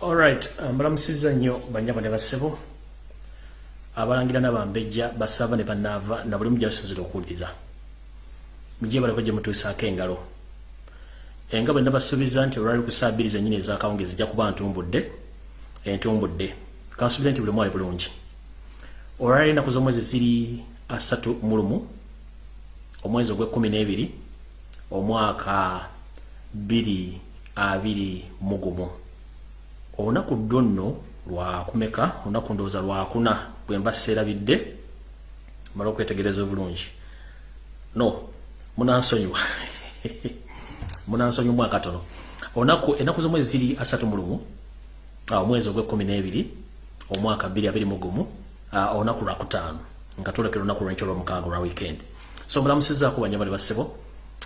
Alright, mbalamusiza nnyo banyabo ne basebo abalangira n'abambejja basaba ne banaava na buli mujja basinzira okuwuliriza. Mujye balako gye mutuusaako engalo. Enga bwe nabasuubiza nti olwali ku saa bbiri zennyini ez'akawungeezi zijja kuba ntumbudde entumbudde. Kansuubiza nti buli mwali bulungi. Olwali ennaku z'omwezi ziri asatu mu lumu omwezi ogw'ekkumi n'ebiri omwaka bbiri abiri mu gumu olunaku ddo nno lwakumeka olunaku ndowooza lwakuna bwe mba seerabidde mala okwetegereza obulungi. No munansonyiwa. Munansonyi omwaka tono. Olunaku ennaku z'omwezi ziri asatu mu lumu omwezi ogw'ekkumi n'ebiri omwaka bbiri abiri mu gumu olunaku lwakutaano nga twolekera olunaku lwenkyo olwomukaaga olwa weekend. So mbulamusizaako banyama ne basebo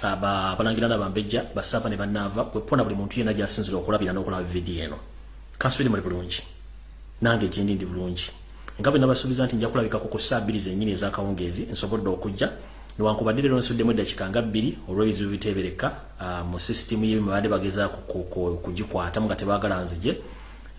abalangira n'abambejja basaaba ne bannaava bwepona buli muntu yenna gyasinzira okulabira n'okulaba vidiyo eno kansubiri muli bulungi. Nange gyendi ndi bulungi. Nga bwe nabasuubiza nti nja kulabikako ku saa bbiri zennyini ez'akawungeezi nsobodde okujja. Newankubadde leero nsuddemu eddakika nga bbiri olw'ebizibu biteebereka mu sisitimu ye babadde bagezaako kugikwatamu nga tebaagala nzije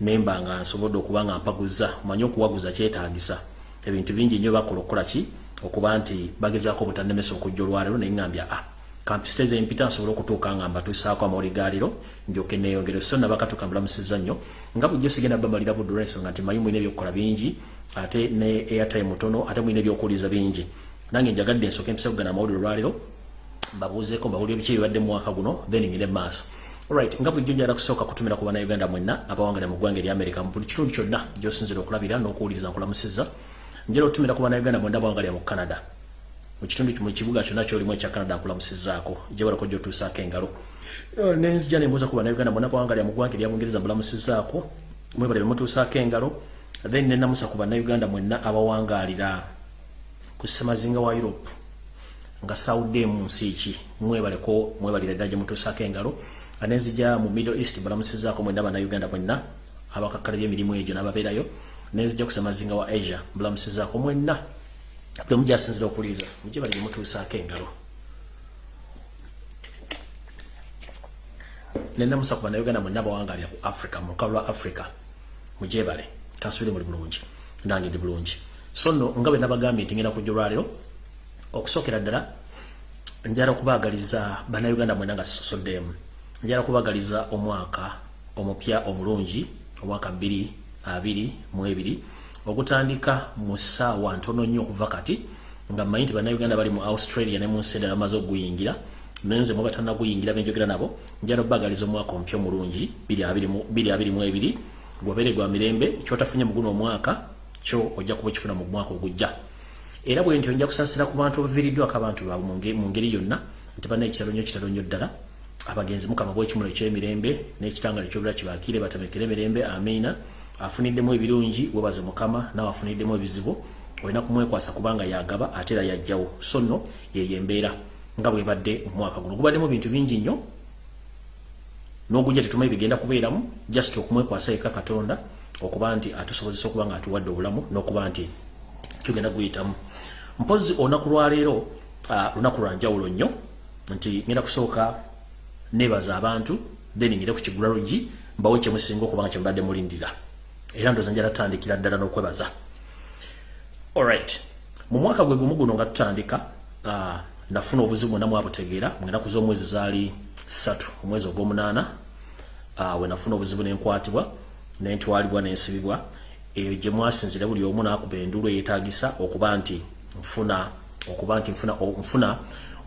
nemba nga nsobodde okuba nga mpaguza manye okuwaguza kyetaagisa. Ebintu bingi nnyo bakola okukola ki? Okuba nti bagezaako obutannemesa okujja olwaleero naye ngambya ah kampisiteza empita nsobole okutuuka nga mbatuusaako amawuli gaaliro njoke neeyongere so nabakatuka mbulamusiza nnyo nga bujjo sigenda bamalira budde olwensonga nti manyi mulina ebyokukola bingi ate ne airtime mutono ate mulina ebyokuwuliza bingi. Nange njagadde ensooka empisa kugana amawulire olwaleero mbabuuzeeko mbawulire biki ebibadde mu mwaka guno then ngire maaso. Alright, nga bulijjo njala kusooka kutumira ku bannayuganda mwenna abawangala mu ggwanga erya america mu buli kitundu kyonna gy'osinzira okulabira n'okuwuliriza nkulamusiza njala otumira ku bannayuganda mwenna abawangalira mu canada mu kitundu mu kibuga kyonna kyolimu ekya canada nkulamusizaako gyebalako gy'otuusaako engalo. Nenzija nembuuza ku bannayuganda mwenna abawangalira mu ggwanga erya bungereza mbulamusizaako mwebale bemutuusaako engalo. Then nenamusa ku bannayuganda mwenna abawangalira ku ssemazinga wa europe. Nga sawuddemu nsi ki? Mwebaleko mwebalira ddala gye mutuusaako engalo. Nenzija mu middle east mbulamusizaako mwenna bannayuganda mwenna abakakkala by'emirimu egyo n'ababeerayo. Nenzija ku ssemazinga wa asia mbulamusizaako mwenna bwe mujjasinzira okuliza mujje bali mutuusaako engalo. Nenamusa ku bannayuganda mwenna abawangalira ku africa mu lukalu lwa africa. Mujebale kansubire muli bulungi. Nange ndi bulungi. So nno nga bwe nabagambye nti ngenda kujja olwaleero okusookera ddala njala okubaagaliza bannayuganda mwenna nga sisosoddeemu njala kubaagaliza omwaka omupya omulungi omwaka bbiri abiri mu ebiri okutandika mu ssaawa ntono nnyo okuva kati nga mmanyi nti bannayuganda bali mu australia ne mu nsi endala bamaze okuguyingira nenze muba tannaguyingira benjogera nabo njala obbagaliza omwaka omupya omulungi bbiri abiri mu ebiri gwabeere gwa mirembe kyotafunye muguno omwaka kyo ojja kuba okifuna mu mwaka ogujja. Era bwe ntyo nja kusaasira ku bantu baviiriddwako abantu baabwe mu ngeri yonna nti banna ekitalo nnyo kitalo nnyo ddala. Abagenzi mukama bwekimulo ekyemirembe n'ekitangalo ekyobula kibakiire batamekere emirembe amiina afuniddemu ebirungi webaze mukama nawe afuniddemu ebizibu olina kumwekwasa kubanga yagaba ate era yajjawo so nno yeyo embeera nga bwebadde mu mwaka guno. Gubaddemu bintu bingi nnyo n'ogujja tetumanyi bigenda kubeeramu just okumwekwasa eka katonda okuba nti atusobozesa okuba nga atuwadde obulamu n'okuba nti tugenda guyitamu mpozi olunaku lwaleero lunaku lwanjawulo nnyo nti ngenda kusooka nebaza abantu then ngire ku kigula lugi mbawe kyemusinga okuba nga kyemubadde mulindira era ndoza njala tutandikira ddala n'okwebaza. Alright mu mwaka gwe gumu guno nga tutandika uh, nafuna obuzibu bwonna mwabutegeera mu enaku z'omwezi zaali ssatu omwezi ogw'omunaana uh, we nafuna obuzibu nenkwatibwa nentwalibwa nensibibwa eyo gye mwasinzira buli omu naakuba endulu eyeetagisa okuba nti nfuna okuba nti nfuna, nfuna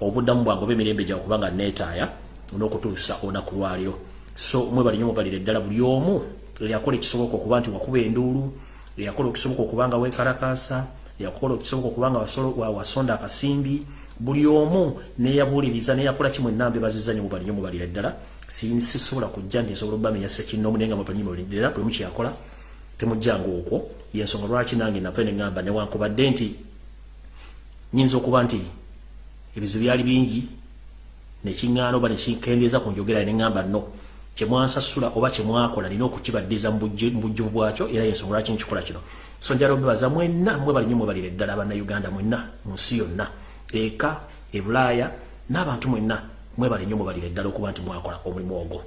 obuddamu bwange oba emirembe gya okuba nga neetaaya n'okutuusa olunaku lwaliro so mwebali nyo mubalire ddala buli omu eyakola ekisoboka okuba nti wakuba enduulu eyakola ekisoboka okuba nga weekalakaasa eyakola ekisoboka okuba nga wasonda akasimbi. Buli omu neyabuuliriza neyakola kimwe enamba ebaziza nyo mubali nyo mubalire ddala. Sisobola kujja nti nsobola obamenya sekinoomu naye nga mubali nyo mubalire ddala buli mukyeyakola temujjanga okwo. Yensonga lwaki nange nava neŋŋamba newankubadde nti nyinza okuba nti ebizibu byali bingi nekiŋŋaana oba nekikendeeza ku njogera neŋŋamba no kyemwansasula oba kyemwakola nina okukibaddiza mu bujjuvu bwakyo era yensonga lwaki nkikola kino? So njala obebaza mwenna mwebali nyo mwebalire ddala bannayuganda mwenna mu nsi yonna eka ebulaaya n'abantu mwenna mwebali nyo mwebalire ddala okuba nti mwakola omulimu ogwo.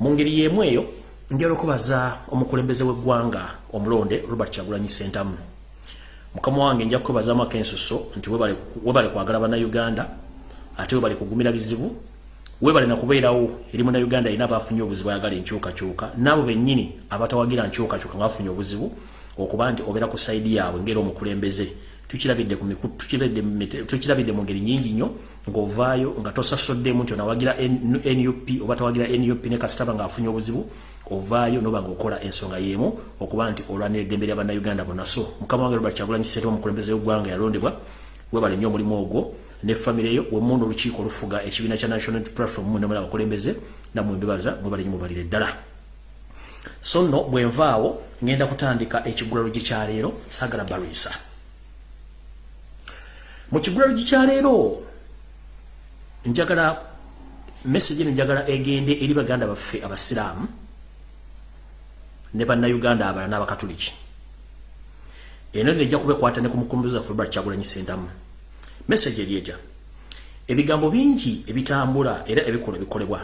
Mu ngeri y'emu eyo njala okubaza omukulembeze w'eggwanga omulonde robert kyagulanyi sentamu mukama wange nja kukwebazamu akensuso nti webale kwagala bannauganda ate webale kugumira bizibu webale nakubeerawo eri munnauganda alina abafunye obuzibu ayagala enkyukakyuka. Naabo bennyini abatawagira nkyukakyuka nga bafunye obuzibu okuba nti obeera ku saidi yaabwe ngeri omukulembeze. Tukirabidde mu ngeri nyingi nnyo ng'ovaayo nga tosasoddemu nti onawagira nup oba tawagira nup ne kasitaba ng'afunye obuzibu ovaayo noba ngaokola ensonga yemu okuba nti olwanira eddembe lya bannayuganda bonna. So mukama wange robert kyagulanyi ssente omukulembeze w'eggwanga yalondebwa webale nnyo omulimu ogwo ne famire yo wemunda olukiiko olufuga ekibiina kya national platform munemula abakulembeze namwe mbebaza mwebale nnyo mubalire ddala. So nno bwenvaawo ngenda kutandika ekigulalo gye kyaleero sagala barisa. Mu kigulalo gye kyaleero njagala message eno njagala egende eri baganda baffe abasiraamu ne bannayuganda abala n'abakatuliki. Eno nejja kubekwata ne ku mukulembeze waffe robert kyagulanyi sentamu message eryeta ebigambo bingi ebitambula era ebikola bikolebwa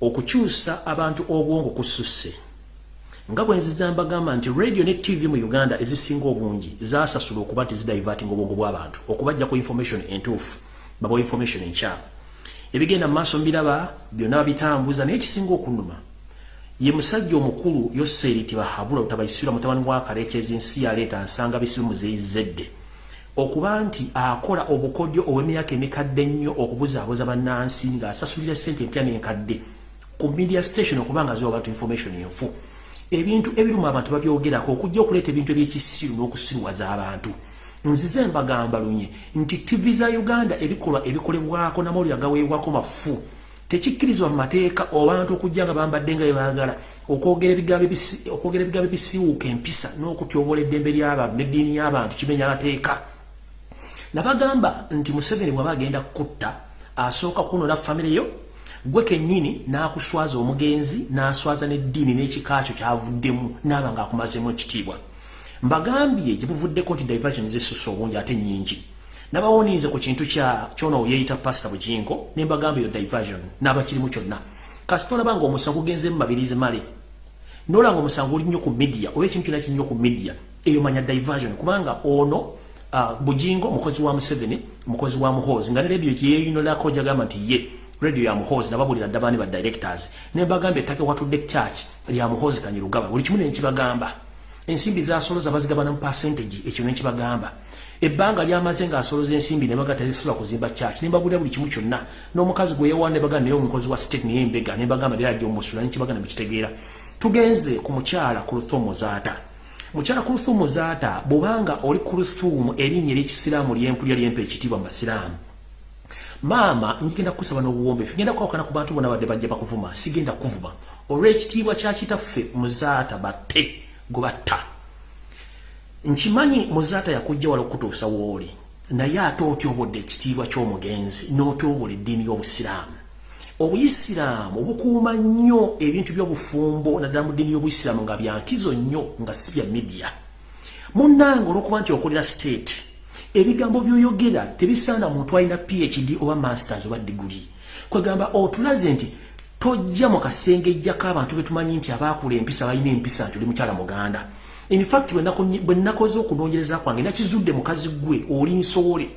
okukyusa abantu obwongo kususse. Nga bwenzija mbagamba nti radio ne tv mu uganda ezisinga obungi zasasula okuba nti zidivating obwongo bw'abantu okubajja ku information entuufu babawa information enkyamu ebigenda mu maaso mbiraba byonna babitambuza naye ekisinga okunuma ye musajja omukulu yoseriti bahabula utabayisira mutabani wa karekezi ensi yaleeta nsanga bisimu zeyizedde okuba nti akola obukodyo obw'emyaka emikadde ennyo okubuzaabuza bannansi ng'asasulira ssente empya n'enkadde ku media station okuba nga ziwa abantu information enfu. Ebintu ebiruma abantu babyogerako okujja okuleeta ebintu ebyekisiru n'okusirwaza abantu nzize mbagamba lunye nti tv za uganda ebikolwa ebikolebwako namawulire agaweebwako mafu tekikkirizwa mu mateeka obantu okujja nga bambadde nga bebagala okwogera ebigambo ebisiwuuka empisa n'okutyobola eddembe ly'abantu n'eddiini y'abantu kimenya amateeka nabagamba nti museveni bwaba agenda kutta asooka kunola famire yo gwe kennyini n'akuswaza omugenzi n'aswaza n'eddiini n'ekika kyo kyavuddemu naaba ng'akumazemu ekitiibwa. Mbagambye gye buvuddeko nti diversion zesusa obungi ate nnyingi. Nabawonize ku kintu kya kyona oyeyita pastor bujingo nembagambe yo diversion n'abakirimu kyonna. Kasi tolaba nga omusango gugenze mu mabirizi male. Nola nga omusango oli nnyo ku media oba ekintu kyona kinnyo ku media eyo manya diversion kubanga ono uh, bujingo mukozi wa museveni mukozi wa muhozi nga ne radio gyeyeyinolako jagamba nti ye radio ya muhozi nababulira dda baani ba directors. Nembagambye ettaka watudde church lya muhozi kanyirugaba. Buli kimu nenkibagamba ensimbi zasoloza bazigabana mu percentage ekyo nenkibagamba ebbanga lyamaze ngaasoloza ensimbi nebaga tezisobola kuzimba church. Nembagulira buli kimu kyonna. N'omukazi gwe yewa nebaga naye omukozi wa state naye embega nembagamba lera ajja omusula nekibaga nebikitegeera tugenze ku mukyala ku luthumu zaata mukyala ku luthumu zaata bwobanga oli ku luthumu erinnya eryekisiraamu lyempulya lyempa ekitiibwa mu basiraamu maama ngenda kusaba n'obuwombeefu ngenda kwawukana ku bantu bonna badde bajja bakuvuma sigenda kuvuma. Olw'ekitiibwa kyakitaffe muzaata batte gwe batta. Nkimanyi muzaata yakujja wala okutuusa wooli naye ate otyobodde ekitiibwa ky'omugenzi n'otyobola eddiini y'obusiraamu obuyisiraamu bukuuma nnyo ebintu by'obufumbo naddala mu ddiini y'obuyisiraamu nga byankizo nnyo nga si bya midiya munnanga olw'okuba nti okolera state ebigambo by'oyogera tebisaana muntu alina phd oba masters oba diguli kwegamba otulaze nti tojja mu kasenge ejjako abantu betumanyi nti abaakula empisa balina empisa nti oli mukyala muganda. In fact bwe nakoze okunoonyereza kwange nakizudde mukazi gwe oli nsowole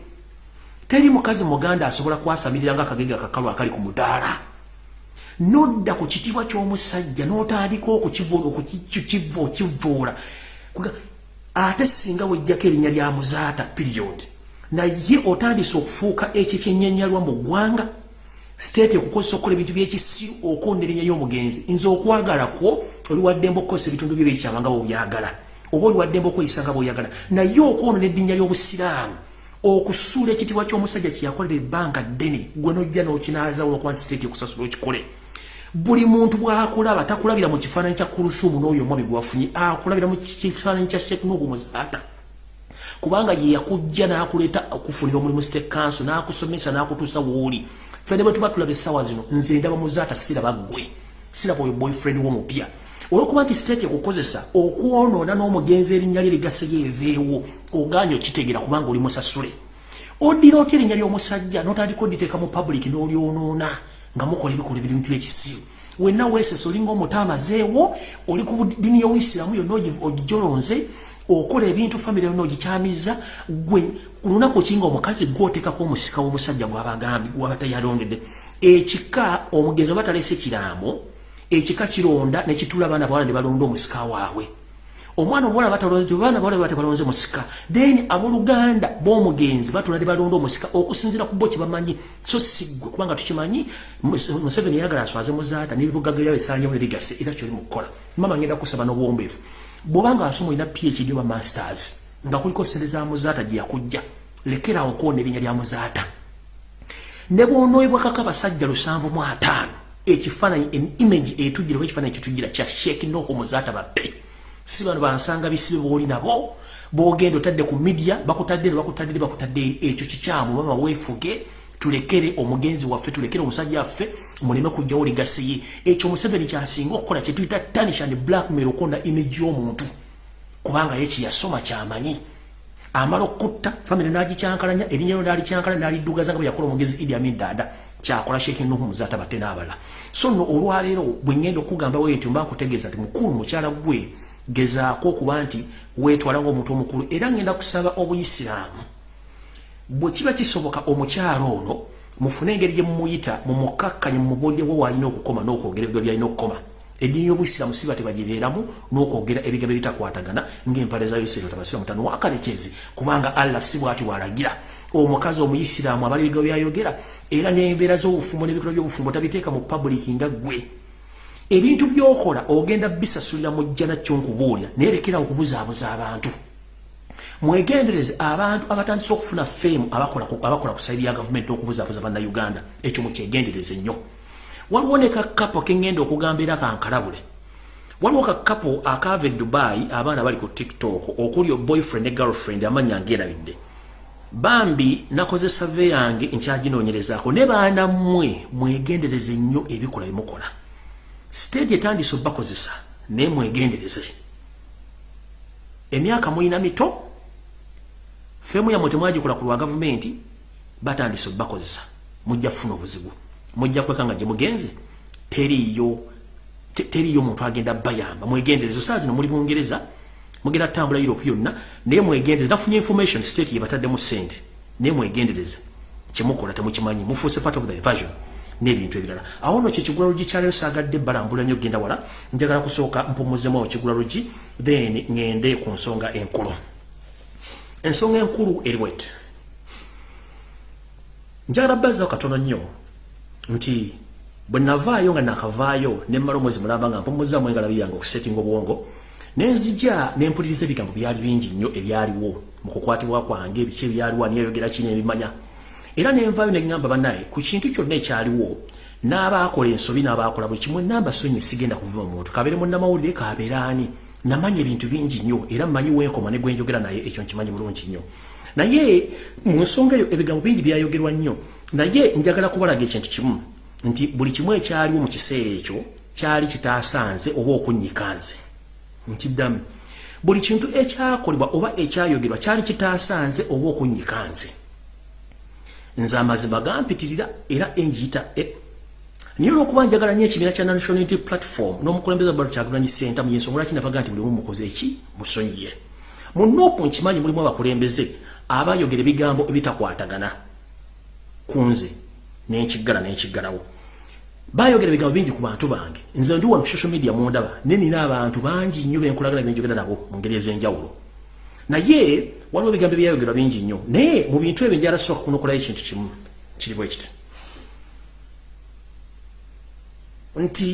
teri mukazi muganda asobola kwasamirira nga akagege akakalu akali ku mudaala. Nodda ku kitiibwa ky'omusajja n'otandika okukiva okivoola ate singa wejjako erinnya lya muzaata period. Naye otandise okufuuka ekyo kyennyanyalwa mu ggwanga state okukozesa okukola ebintu byekisiru okonda erinnya y'omugenzi nze okwagala kwo oliwaddemba okukozesa ebitundu byo byekyama nga bweobyagala oba oliwaddemba okweyisa nga bweoyagala naye okwonona eddinya ly'obusiraamu okusuula ekitiibwa ky'omusajja kyeyakolera ebbanga ddene gwe nojja n'okinaazawula okuba nti state okusasula okikole. Buli muntu bw'akulaba takulabira mu kifaananyi kya kurusumu n'oyo omwami gwafunye akulabira mu kifaananyi kya sheknugu muzaata kubanga ye yakujja n'akuleeta okufunira omulimu state council n'akusomesa n'akutuusa wooli fene bwe tuba tulaba essaawa zino nze ndaba muzaata siraba ggwe siraba oyo boyfriend w'omupya olwokuba nti state okukozesa okwonoona n'omugenzi erinnya lye ligaseyo eveewo oganya okitegeera kubanga oli musasule. Oddira otya erinnya ly'omusajja n'otandika oditeeka mu public n'olyonoona nga mukola ebikola ebintu ekisiru wenna weesesa olinga omutaamazeewo oli ku ddiini y'obuisiramu yonna ogijolonze okola ebintu famire yonna ogikyamiza gwe lunaku kinga omukazi gwoteekako omusika w'omusajja gwabagambi gwabatayalondedde ekika omugenzi oba talese kiraamo ekika kironda nekitula abaana bawala ne balonda omusika waabwe. Omwana omuwala baana bawala batebalonze musika then abooluganda b'omugenzi batula ne balonda omusika okusinziira ku bo kyebamanyi so siggwe kubanga tukimanyi museveni yagala aswaze muzaata nebibugaga byabo esaanyawo nebigase era kyoli mukukola mama ngenda kusaba n'obwombeefu. Bwobanga asoma olina phd oba masters nga kuliko sente za muzaata gye yakujja lekerawo kwona erinnya lya muzaata ne bwonoobwakako abasajja lusanvu mu ataano ekifaananyi image etujjira oba ekifaananyi kitujjira kya sheeki noho muzaata bappe. Si bano bansanga bisibe booli nabo bogenda otadde ku media bakutadde bakutadde bakutadde ekyo kikyamu. Mama weefuge tulekere omugenzi waffe tulekere omusajja waffe muleme kujjawo ligasi ye ekyo museveni kyasinga okukola kyetuyita tanish and blackmail okonda image y'omuntu. Kubanga ye kyeyasoma kyamanyi. Amala okutta famire nagikyankalanya erinyero nalikyankalanya naliddugaza nga bweyakola omugezi idi amin dada kyakola sheekh nuhu muzaata batte n'abala so nno olwaleero bwe ngenda okugambawo ntyo mba nkutegeeza nti mukulu mukyala gwe gezaako okuba nti weetwala ngaomuntu omukulu era ngenda kusaba obuyisiraamu. Bwe kiba kisoboka omukyalo ono mufune engeri gye mumuyita mumukakkanye mumubuulyewo waalina okukoma n'okwogera ebigo byalina okukoma. Eddiini y'obuyisiraamu si bate bagibeeramu n'okwogera ebigambo ebitakwatagana ng'empale za yuseero tabasira mutano wakalekezi kubanga allah si bwati walagira omukazi omuyisiraamu abali ebigambo byayogera era n'embeera z'obufumbo n'ebikolwa by'obufumbo tabiteeka mu publiki nga ggwe. Ebintu byokola ogenda bisasulira mujja nakyo nkubuulya nerekera okubuzaabuza abantu. Mwegendereze abantu abatandise okufuna feemu abakola ku saidi ya gavumenti okubuzaabuza bannayuganda ekyo mukyegendereze nnyo. Waliwo ne kakapo keŋŋenda okugamba era kankalabule waliwo kakapo akaava e dubai abaana bali ku tiktok okuli boyfriend ne girlfriend amanya ngeerabidde bambi nakoze save yange nkyaginoonyerezaako ne baana mmwe mwegendereze nnyo ebikola bimukola stage etandise obakozesa naye mwegendereze. Emyaka muyina mito? Femu yamwe temwagikola ku lwa gavumenti batandise obakozesa mujja kufuna obuzibu. Mujja kweka nga gye mugenze. Teriyo teriyo muntu agenda bayamba. Mwegendereze saa zino muli bungereza mugenda tambula europe yonna naye mwegendereze. Nafunye information state yebataddemu sente. Naye mwegendereze. Kyemukola temukimanyi. Mufuuse part of the evasion n'ebintu ebirala. Awo no kyekigula lugi kyaleyo saagadde balambula nnyo genda wala njagala kusooka mpumuzemu awo kigula lugi then ŋŋende ku nsonga enkulu. Ensonga enkulu eriwet njagala bazzawo katono nnyo nti bwe navaayo nga nakavaayo nemmala omwezi mulamba nga mpumuzzaamu engalabi yange okusetinga obwongo nenzija nempuliriza ebigambo byali bingi nnyo ebyaliwo mu kukwatibwa kwange biki ebyaliwo aniyayogera kino ebimanya era nenvayo neŋŋamba bannaye ku kintu kyonna ekyaliwo n'abaakola ensobi n'abaakola buli kimu enamba sonyi sigenda kuva omuntu kabeere munnamawulire kabeere ani namanya ebintu bingi nnyo era mmanyi wenkoma ne gwenjogera naye ekyo nkimanyi bulungi nnyo. Naye mu nsonga eyo ebigambo bingi byayogerwa nnyo. Naye njagala kubalaga ekintu kimu nti buli kimu ekyaliwo mu kiseera ekyo kyali kitaasanze oba okunyikanze nkiddamu buli kintu ekyakolebwa oba ekyayogerwa kyali kitaasanze oba okunyikanze nze. Amazima gampitirira era enjiyita e. naye olwokuba njagala nyo ekibiina kya national unity platform n'omukulembeze balo kyagulanyi senta mu yensonga lwaki nabaga nti bulimu mukoze eki musonyiye. Mu noopu nkimanyi mulimu abakulembeze abayogera ebigambo ebitakwatagana ku nze nenkiggala nenkiggalawo bayogera ebigambo bingi ku bantu bange. Nze ndi wano social media mundaba. Ne nina abantu bangi nnyo benkolagana benjogera nabo mu ngeri ez'enjawulo. Naye waliwo ebigambo ebyayogerwa bingi nnyo. Naye mu bintu ebyo njala sooka kunokolayo ekintu kimu kiri bwe kiti. Nti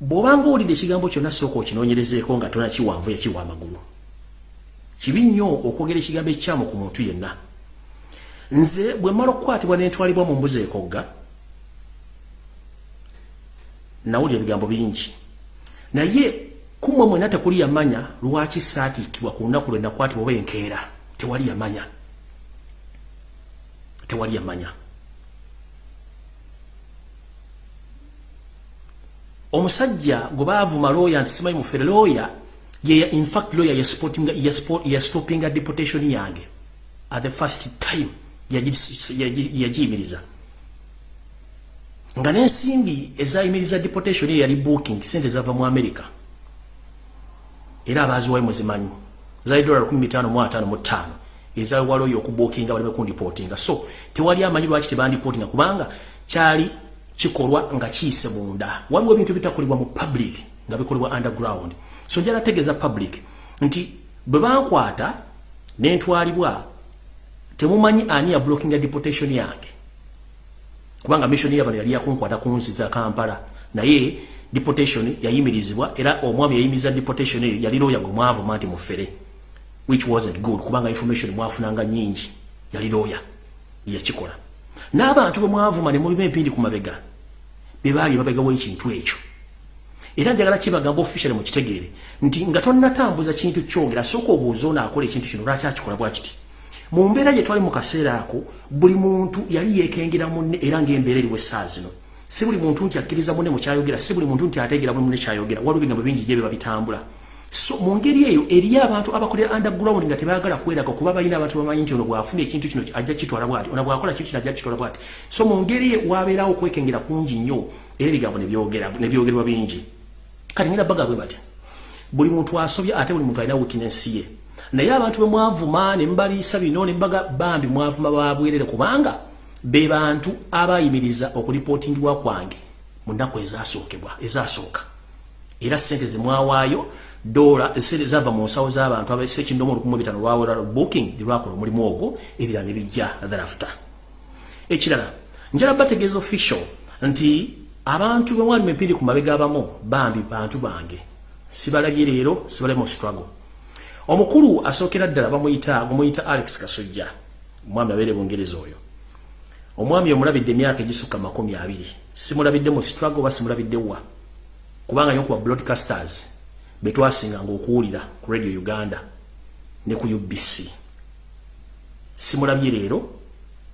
bw'obanga owulidde ekigambo kyonna sooka okinoonyerezeeko nga tona kiwanvu yakiwa amagulu. Kibi nnyo okwogera ekigambo ekikyamu ku muntu yenna. Nze bwe mmala okukwatibwa n'entwalibwa mu mbuzi ekogga nawulira ebigambo bingi. Naye kumwe mwena tekuli yamanya lwaki saatiikibwa ku lunaku lwe nakwatibwa oba enkeera? Tewali yamanya. Tewali yamanya. Omusajja gwe baavuma looya nti simanyi mufere looya infact lawyer yastopinga deportation yange. At the first time yagiyimiriza nga n'ensimbi ezayimiriza deportation eyo yali booking sente zava mu america. Era abaziwayo muzimanyi zali dola 1555 ezawala oyo okubookinga baleme kundipotinga so tewali amanyi lwaki tebandipotinga kubanga kyali kikolwa nga kiyise munda. Waliwo ebintu bitakolebwa mu public nga bikolebwa underground. So njala tegeeza public nti bwe bankwata nentwalibwa temumanyi ani ya blocking deportation yange kubanga mission yabano yali yakunkwata kunziza kampala. Naye deportation yayimirizibwa era omwami yayimiriza deportation eyo yali looya gwe mwavuma nti mufere which wasn't good kubanga information mwafunanga nyingi yali looya yakikola n'abantu bwe mwavuma ne mulima empindi ku mabega be baali mabegawo ekintu ekyo. Era njagala kibagamba officially mu kitegeere nti nga tonnatambuza kintu kyongera sooka obuuza onaakola ekintu kino lwaki akikola bwa kiti mu mbeera gye twali mu kaseera ako buli muntu yali yeekengera munne era ng'embeera eriwo essaawa zino. Si buli muntu nti akkiriza munne mu kyayogera si buli muntu nti ateegera munne kyayogera. Waliwo ebigambo bingi gye biba bitambula so mu ngeri eyo eriyo abantu abakolera underground nga tebaagala kweraga kuba balina abantu bamanyi nti ono bwafuna ekintu kino ajja kitwala bwati ono bwakola kintu kino ajja kitwala bwati. So mu ngeri wabeerawo okwekengera kungi nnyo era ebigambo nebyogerwa bingi. Kati ngenda baga bwe bati buli muntu asobya ate buli muntu alina weakness ye naye abantu bwe mwavuma ne mbaliisa bino ne mbaga bambi mwavuma babwerere kubanga be bantu abayimiriza okulipootingibwa kwange mu nnaku ezasookebwa ezasooka. Era sente zemwawaayo dola esente zava mu nsawo z'abantu abasekindomu olukumu bitano lwawola booking lwakola omulimu ogwo ebirala ne bijja thereafter. Ekirala njala bategeeza official nti abantu bwe mwali empindi ku mabega abamu bambi bantu bange sibalabye leero sibalabye mu struggle omukulu asookera ddala bamuyita gumuyita alex kasujja omwami abeere bungereza oyo. Omwami omulabidde emyaka egisukka makumi abiri. Simulabidde mu struggle oba simulabidde wa? Kubanga nyo kuba broadcasters betwasinganga okuwulira ku radio uganda ne ku ubc simulabye leero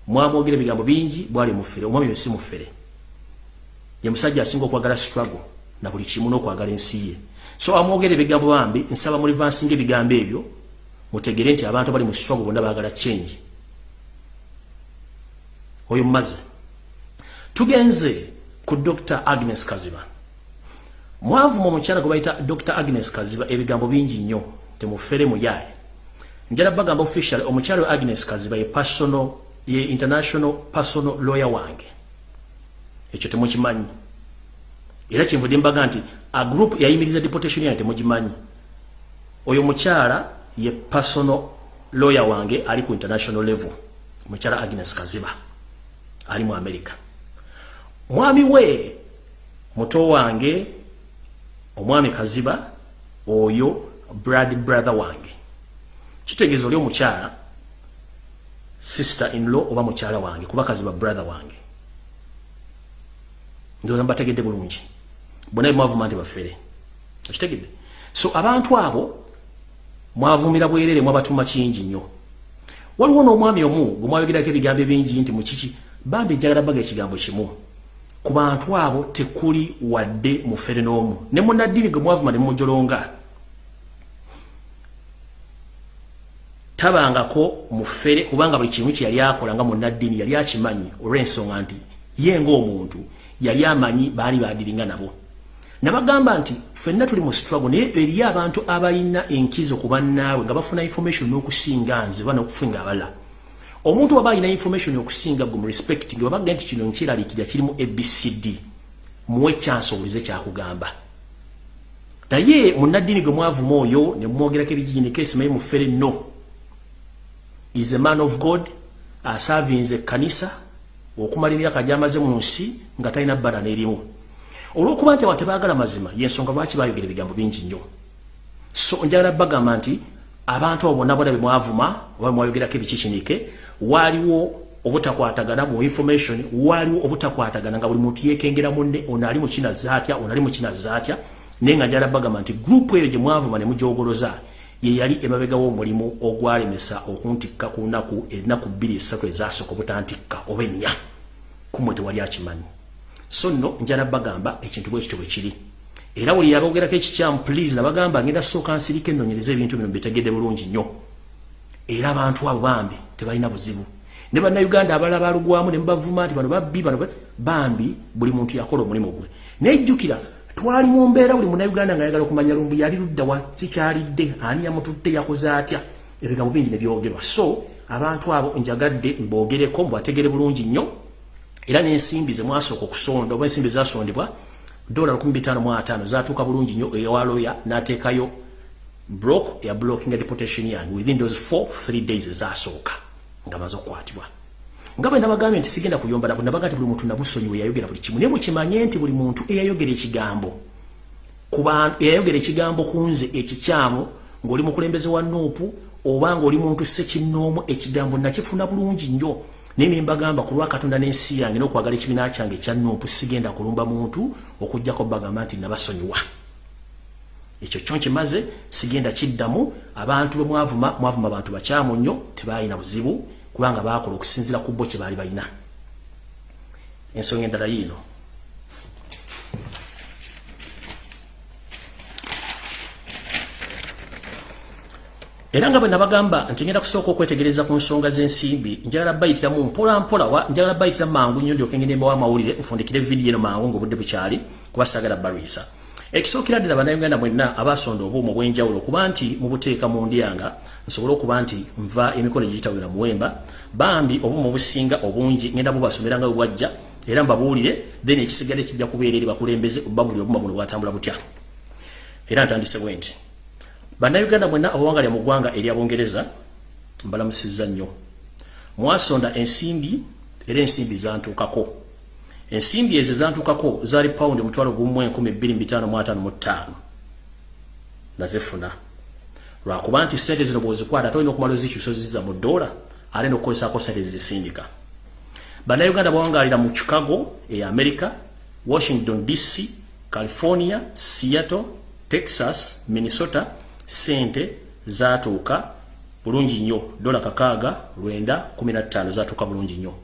mwamwogera ebigambo bingi bwali mufere omwami oyo si mufere ye musajja asinga okwagala struggle na buli kimu n'okwagala ensi ye so amwogera ebigambo bambi nsaba mulivansinga ebigambo ebyo mutegere nti abantu bali mu struggle bonna baagala change. Oyo mumaze tugenze ku dr agnes kaziba. Mwavuma omukyala gwe bayita dr agnes kaziba ebigambo bingi nnyo temufere muyaye njala bagamba official omukyala we agnes kaziba ye personal ye international personal lawyer wange. Ekyo temukimanyi. Era kyenvudde mbaga nti a group yayimiriza deportation yange temugimanyi oyo mukyala ye personal lawyer wange ali ku international level. Mukyala agnes kaziba ali mu america. Mwami we muto wange omwami kaziba oyo brad brother wange. Kitegeeza oli omukyala sister in law oba mukyala wange kuba kaziba brother wange. Ndowooza mbategedde bulungi bonna bemwavuma nti bafere. Okitegedde? So abantu abo mwavumira bwerere mwabatuma kingi nnyo. Waliwo n'omwami omu gwe mwayogerako ebigambo ebingi nti mukiki bambi njagala baga ekigambo kimu. Ku bantu abo tekuli wadde mufere n'omu. Ne munaddiini gwe mwavuma ne mumujolonga tabangako mufere kubanga buli kimu kye yali akola nga munaddiini yali akimanyi olw'ensonga nti ye ng'omuntu yali amanyi baali badiringa nabo nabagamba nti ffenna tuli mu struggle naye eriyo abantu abalina enkizo ku bannaabwe nga bafuna information n'okusinga nze oba n'okufunga abala. Omuntu waba alina information okusinga gwe mu respecting wabaga nti kino nkiraliikirira kirimu abcd muwe chance owulize kyakugamba. Naye munaddiini gwe mwavuma oyo ne mumwogerako ebijiginiko esimaye mufere no is a man of god asavinze ekkanisa okumala emyaka gyamaze mu nsi nga talina bbala n'erimu olw'okuba nti abantu tebaagala mazima yensonga lwaki bayogera ebigambo bingi nnyo. So njagala bagamba nti abantu abo bonna bona bemwavuma oba mwayogerako ebikikinike waaliwo obutakwatagana mu information waaliwo obutakwatagana nga buli muntu yeekengera munne ono ali mukinaza atya ono ali mukinaza atya naye nga njagala bagamba nti gurupu eyo gye mwavuma ne mujogoloza ye yali emabegawo omulimu ogwalemesa okuntikka ku nnaku ennaku bbiri esatu ezasooka obutantikka oba ennya. Kumwe tewali akimanyi so nno njala bagamba ekintu bwe kityo bwe kiri. Era buli yabogerako ekikyamu please nabagamba ngenda sooka nsirika ennonyereza ebintu bino bitegedde bulungi nnyo. Era abantu abo bambi tebalina buzibu. Ne bannayuganda abalala balugwamu ne mubavuma nti bano babbi bano bambi buli muntu yakola omulimu gwe. Nejjukira twali mu mbeera buli munnayuganda nga yagala okumanya lumbu yali luddawa sikyalidde ani yamutudde yakoze atya? Ebigambo bingi nebyogerwa so abantu abo njagadde mbogereko mbategere bulungi nnyo era n'ensimbi zemwasooka okusonda oba ensimbi zasondebwa dola 15 zatuuka bulungi nnyo ewaloya n'ateekayo block ya blocking deportation yange. Within those 4 3 days ezasooka nga maze okukwatibwa. Nga bwe nabagambye nti sigenda kuyomba nabo nabaga nti buli muntu nabusonyiwe yayogera buli kimu. Naye mukimanye nti buli muntu eyayogera ekigambo eyayogera ekigambo ku nze ekikyamu ng'oli mukulembeze wa nuupu oba ng'oli muntu sekinnoomu ekigambo nakifuna bulungi nnyo naye nembagamba ku lwa katonda n'ensi yange n'okwagala ekibiina kyange ekya nuupu sigenda kulumba muntu okugjako bagamba nti nabasonyiwa. Ekyo kyo nkimaze sigenda kiddamu. Abantu bwe mwavuma abantu bakyamu nnyo tebalina buzibu kubanga bakola okusinzira ku bo kye baali balina. Ensonga endala yiino era nga bwe nabagamba nti ngenda kusooka okwetegereza ku nsonga z'ensimbi njagala bayitiramu mpola mpola njagala bayitira mangu nnyo ndyoke ngende mbawo amawulire nfundikire vidiyo eno mangu ng'obudde bukyali kuba saagala balwisa ekisookera ddala bannayuganda mwenna abaasonda obuuma obw'enjawulo okuba nti mubuteeka mu ndyanga nsobole okuba nti nva emikono egiyitawera muwemba bambi obuuma obusinga obungi ngenda bubasomera nga bwe bwajja era mbabuulire then ekisigadde kijja kubeera eri bakulembeze babulire obuuma buno bwatambula butya. Era ntandise bwe nti bannayuganda mwenna abawangalya mu ggwanga eryabungereza mbalamusizza nnyo. Mwasonda ensimbi era ensimbi zantuukako. Ensimbi ezo zantukako zaali paundi omutwalo gumu enkumi bbiri mbitaano mu ataano mu ttaano. Nazifuna lwakuba nti sente zino bwozikwata tolina okumala ozikyusa oziza mu ddoola ate nokukozesako sente zizisindika. Bannayuganda bawangaalira mu chicago e america washington dc california seattle texas minnesota sente zatuuka bulungi nnyo dola kakaaga lwenda kumi na ttaano zatuuka bulungi nnyo.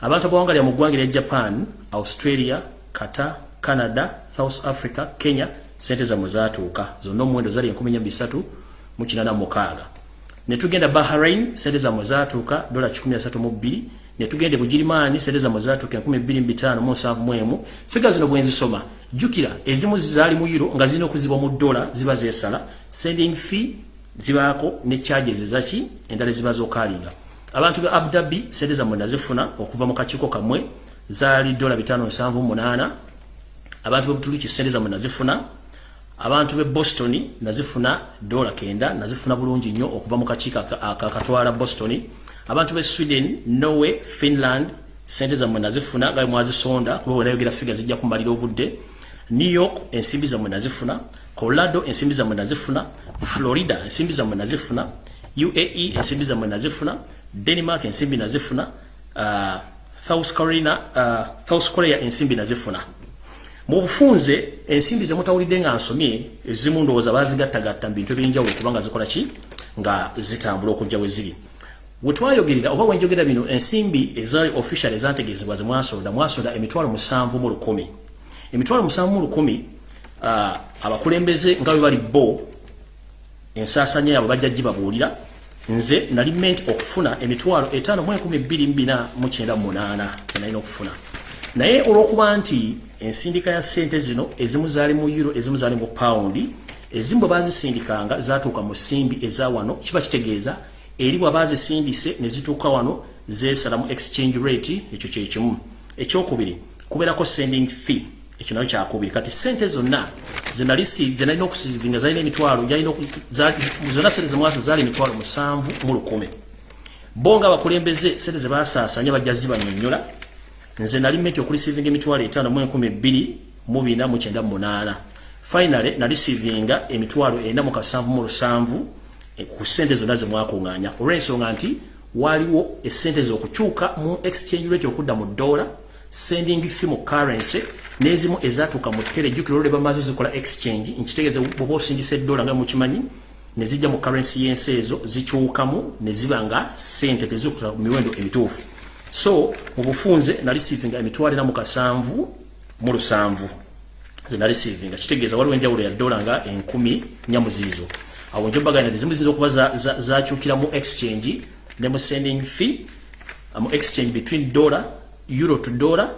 Abantu abawangalira mu ggwanga erya japan australia kata canada south africa kenya sente zammwe zatuuka zonna omuwendo zali 13 mukaaga. Netugenda bahrain sente zammwe zatuuka dola 132 netugende bugirimaani sente zammwe zatuuka 25 figa zino bwenzisoma jjukira ezimu zaali mu euro nga zirina okuzibwa mu dola ziba zeesala. Sending fee zibaako ne charges ezaki endala eziba zokaalinga. Abantu be Abu Dhabi sente za mwenda zifuna okuva mu kachiko kamwe zaali dola 578 abantu be Butuluki sente za mwenda zifuna abantu be Boston nazifuna dola kenda nazifuna bulungi nnyo okuva mu kachika akatwala Boston. Abantu be Sweden Norway Finland sente za mwenda zifuna gawe mwazisonda kuba wanayogera figa zijja kumalira obudde New York ensimbi za mwenda zifuna. Colorado ensimbi za mwenda zifuna. Florida ensimbi za mwenda zifuna. UAE ensimbi za mwenda zifuna. Denmark ensimbi nazifuna uh, South Korea uh, South Korea ensimbi nazifuna mu bufunze ensimbi ze mutawulidde nga nsomye ezimu ndowooza bazigattagatta mu bintu ebyenjawulo kubanga zikola ki? Nga zitambula okujja we ziri. We twayogerera oba wenjogera bino ensimbi ezaali official ezantegeezebwa ze mwasonda mwasonda emitwalo musanvu mu lukumi emitwalo musanvu mu lukumi uh, abakulembeze nga bwe bali bo ensaasanya yaabwe bajja gibabuulira. Nze nali meant okufuna emitwalo etaano mu enkumi bbiri mbina mu kyenda munaana nalina okufuna. Naye olw'okuba nti ensindika ya ssente zino ezimu zaali mu euro ezimu zaali mu paundi ezimu bwe baazisindikanga zaatuuka mu simbi eza wano kiba kitegeeza eri bwe baazisindise ne zituuka wano zeesala mu exchange rate ekyo kyekimu ekyokubiri kubeerako sending fee ekyo nayo kyakubiri kati sente zonna zenalina okusivinga zalina emitwalo zonna sente zemwaso zaali emitwalo musanvu mu lukumi. Bo nga abakulembeze sente zebasaasanya bajja zibanyonyola nze nali meti okulisivinga emitwalo etaano mu enkumi bbiri mu bina mu kyenda munaana. Finale nalisivinga emitwalo ena mu kasanvu mu lusanvu eh, ku sente zonna zemwakuŋŋaanya olw'ensonga nti waliwo esente z'okukyuka mu exchange rate okudda mu dola sending fee mu currency nezimu ezatuuka mu tere jjukira olwo bamaze zikola exchange nkitegeeza bwoba osingisa eddola nga mukimanyi ne zijja mu currency y'ensi ezo zikyukamu ne ziba nga sente tezikuta mu miwendo emituufu. So mu bufunze narisiivinga emitwalo ena mu kasanvu mu lusanvu. Ze narisiivinga kitegeeza waliwo enjawulo ya dola nga enkumi nyamuziizo awo njobagana ezimu ziyinza okuba zakyukira mu exchange ne mu sending fee um, exchange between dollar euro to dollar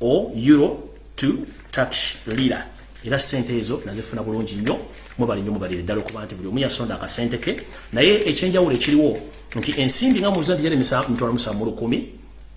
or euro to turkish lira era sente ezo nazifuna bulungi nnyo mubali nnyo mubalire ddala okuba nti buli omu yasonda akasente ke naye ekyenjawulo ekiriwo nti ensimbi nga nti yali mitwalo musanvu mu lukumi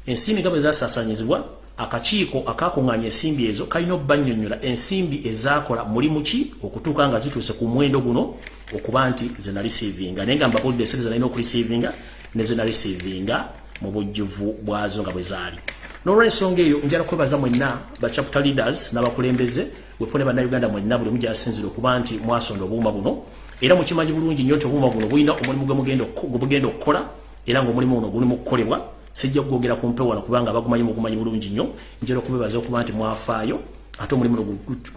ensimbi nga bwe zasaasanyizibwa akakiiko akakuŋŋaanya ensimbi ezo kalina obbannyonnyola ensimbi ezakola mulimu ki? Okutuuka nga zituuse ku muwendo guno okuba nti zenarisiivinga naye nga mbabulidde esente zenalina okurisiivinga ne zenarisiivinga mu bujjuvu bwazo nga bwe zaali n'olwensonga eyo njala kwebaza mwenna ba chapter leaders n'abakulembeze wepone bannayuganda mwenna buli mujasinzire okuba nti mwasonda obuuma buno era mukimanyi bulungi nnyo nti obuuma buno bulina omulimu gwe bugenda okukola era ngaomulimu guno gulimu okukolebwa sijja kugogera ku mpewo wano kubanga bagumanyi mugumanyi bulungi nnyo. Njala okubebaza okuba nti mwafaayo ate omulimu no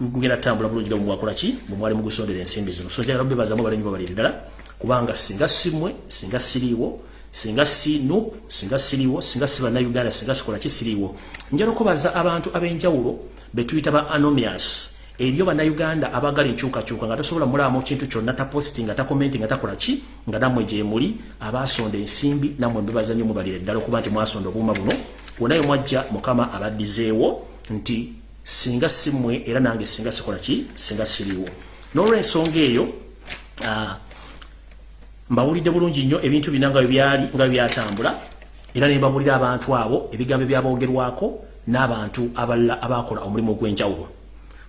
gugenda tambula bulungi nga mumwakola ki? Bwemwali mugusondera ensimbi zino. So njala kubebazamu balenyi babaliri ddala kubanga singa simwe singa siriiwo singa si nup singa siriiwo singa si bannayuganda singa sikola ki siriiwo njala okubaza abantu ab'enjawulo betuyita ba anomias. Ebyo bannayuganda abagala enkyukakyuka nga tasobola mulaamu kintu kyonna taposti nga takomenti nga takola ki? Nga nammwe gyemuli abasonda ensimbi nammwe mbebaza nnyo mubalire ddala okuba nti mwasonda obuuma buno. Wonayo mwajja mukama abaddizeewo nti singa simmwe era nange singa sikola ki? Singa siriiwo n'olwensonga eyo mbawulidde bulungi nnyo ebintu bina nga byali nga byatambula era ne mbabulira abantu abo ebigambo byaboogerwako n'abantu abalala abakola omulimu ogw'enjawulo.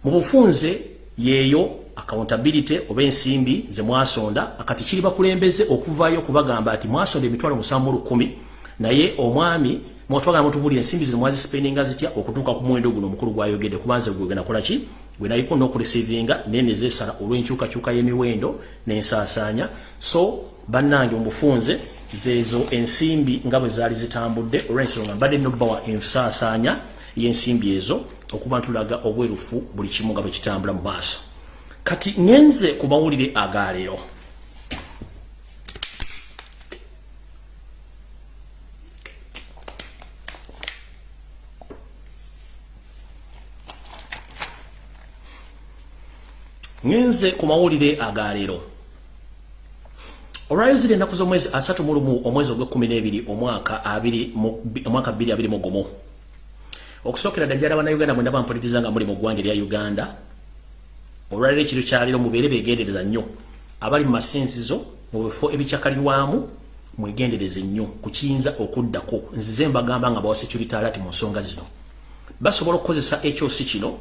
Mu bufunze yeeyo accountability oba ensimbi ze mwasonda akati kiri bakulembeze okuvaayo okubagamba ati mwasonda emitwalo musanvu lukumi naye omwami mwatwagala mutubulira ensimbi zino mwazisipendinga zitya okutuuka ku muwendo guno omukulu gwayogedde kubanze gwegenda kolaki gwe naliko n'okurisiivinga naye nezesala olw'enkyukakyuka y'emiwendo n'ensaasaanya so bannange omufunze zeezo ensimbi nga bwe zaali zitambudde olw'ensonga mbadde nobbawa ensaasaanya y'ensimbi ezo okuba ntulaga obwerufu buli kimu nga bwe kitambula mu maaso. Kati ngenze ku mawulire agaleero ngenze ku mawulire agaleero olwayozire ennaku z'omwezi asatu mu lumu omwezi ogw'ekkumi n'ebiri omwaka omwaka bbiri abiri mu gumu. Okusookera ddajjala bannayuganda mwena bampuliriza nga muli mu ggwanga erya uganda. Olwaliro ekiro kyaliro mubeere beegendereza nnyo. Abali mu masinzizo mu bifo ebikyakalirwamu mwegendereze nnyo ku kiyinza okuddako. Nzize mbagamba nga bawa security alert mu nsonga zino. Basobola okukozesa ekyosi kino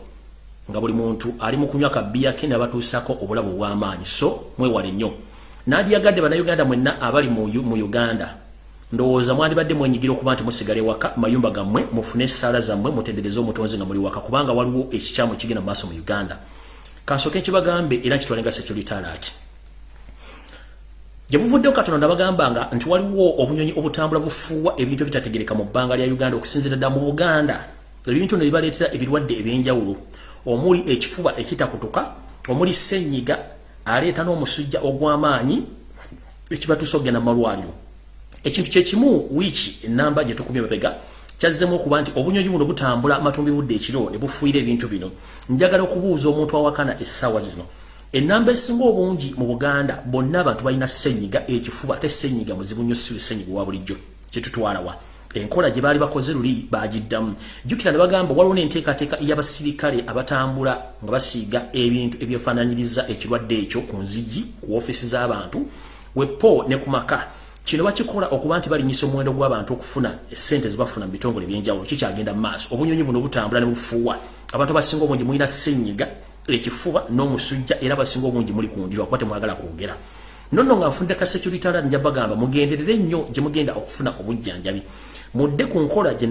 nga buli muntu ali mu kunywa kabiya ke nabatuusako obulabu bw'amaanyi so mwewale nnyo. Nandyagadde bannayuganda mwenna abali mu uganda. Ndowooza mwandibadde mwenyigira okuba nti musigale waka mayumba gammwe mufune essaala zammwe mutendereze omutonzi nga muli waka kubanga waliwo ekikyamu kigenda mu maaso mu uganda. Kansooke nkibagambe era nkitwalenga securitalaati gye buvuddeho katono nabagambanga nti waliwo obunyonyi obutambula bufuuwa ebintu ebitategereka mu bbanga lya uganda okusinzira ddala mu buganda. Ebintu no bibaleetera ebirwadde ebyenjawulo omuli ekifuba ekitakutuka omuli senyiga aleeta n'omusujja ogw'amaanyi ekibatuusa okugenda mu malwaliro. Ekintu kyekimu wiiki enamba gye tukubye mabega kyazzemu okuba nti obunyonyi buno butambula matumbi budde ekiro ne bufuuyira ebintu bino. Njagala okubuuza omuntu awakana essaawa zino. Enamba esinga obungi mu buganda bonna abantu balina senyiga ekifuba ate senyiga muzibu nnyo siwe senyiga wa bulijjo kyetutwalawa enkola gye baali bakoze luli bagiddamu. Jjukira ne bagamba waliwo n'enteekateeka y'abasirikale abatambula nga basiiga ebintu ebyefaananyiriza ekirwadde ekyo ku nzigi ku woofiisi z'abantu wepo ne ku maka. Kino bakikola okuba nti balinyisa omuwendo gw'abantu okufuna esente zebafuna mu bitongole ebyenjawulo. Kikyagenda mu maaso? Obunyonyi buno butambula ne bufuuwa. Abantu abasinga obungi mulina senyiga ekifuba n'omusujja era abasinga obungi muli kundirwa kuba temwagala kwogera. Nonno nga nfunde ka security alert nja bagamba mugenderere nnyo gye mugenda okufuna obujjanjabi mudde ku nkola gye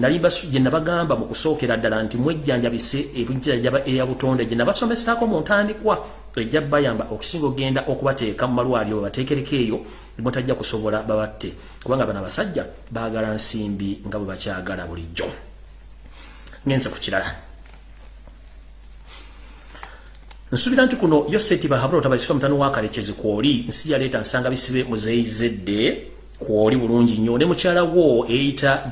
nabagamba mu kusookera ddala nti mwejjanjabise ebujjanjaba eya butonde gye nabasomesaako mu ntandikwa ejja bayamba okusinga ogenda okubateeka mu malwaliro bateekereko eyo mutajja kusobola babatte. Kubanga bano abasajja baagala nsimbi nga bwe bakyagala bulijjo. Ngenze ku kirala. Nsuubira nti kuno yoseti bahabula otabasifa mutano wakalekezi kwoli nsi yaleeta nsanga bisibe muzeyizedde kwoli bulungi nnyo. Ne mukyala wo eyita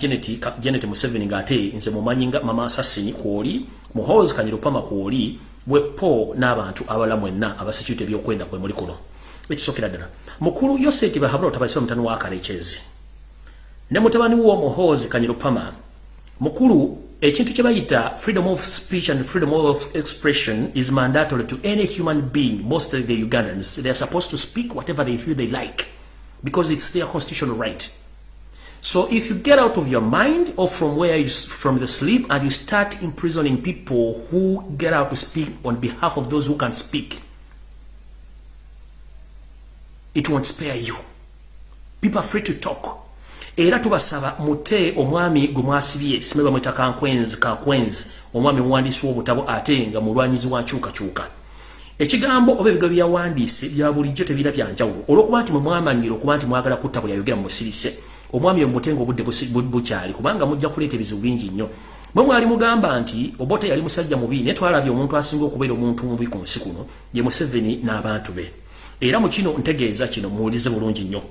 genet museveni ngaate nze mumanyi nga mama asasini kwoli muhos kanyirupama kwoli bwepo n'abantu abala mwenna abasecurity ebyokwenda kwe muli kuno. Ekisokera ddala. Mukulu yoseti bahabula otabasifa mutano wakalekezi ne mutabani wo muhozi kanyirupama mukulu ekintu kye bayita freedom of speech and freedom of expression is mandatory to any human being mostly the ugandans. They are supposed to speak whatever they feel they like because it's their constitutional right. So if you get out of your mind or from where you from the sleep and you start imprisoning people who get out to speak on behalf of those who can speak it won't spare you. People are free to talk. Era tubasaba mute omwami gwe mwasibye mutaka mwita kankwenzi kankwenzi. Omwami muwandiisi w'obutabo ate nga mulwanyizi wa nkyukakyuka ekigambo oba ebigambo byawandiise bya bulijjo tebira byanjawulo olwokuba nti mwemwamanyire okuba nti mwagala kutta bwe yayogera mu musirise omwami omute nga obudde bukyali kubanga mujja kuleeta ebizibu bingi nnyo. Mwe mwali mugamba nti obote yali musajja mubi naye twalabye omuntu asinga okubeera omuntu mubi ku nsi kuno ye museveni n'abantu be. Era mu kino ntegeeza kino muwulize bulungi nnyo.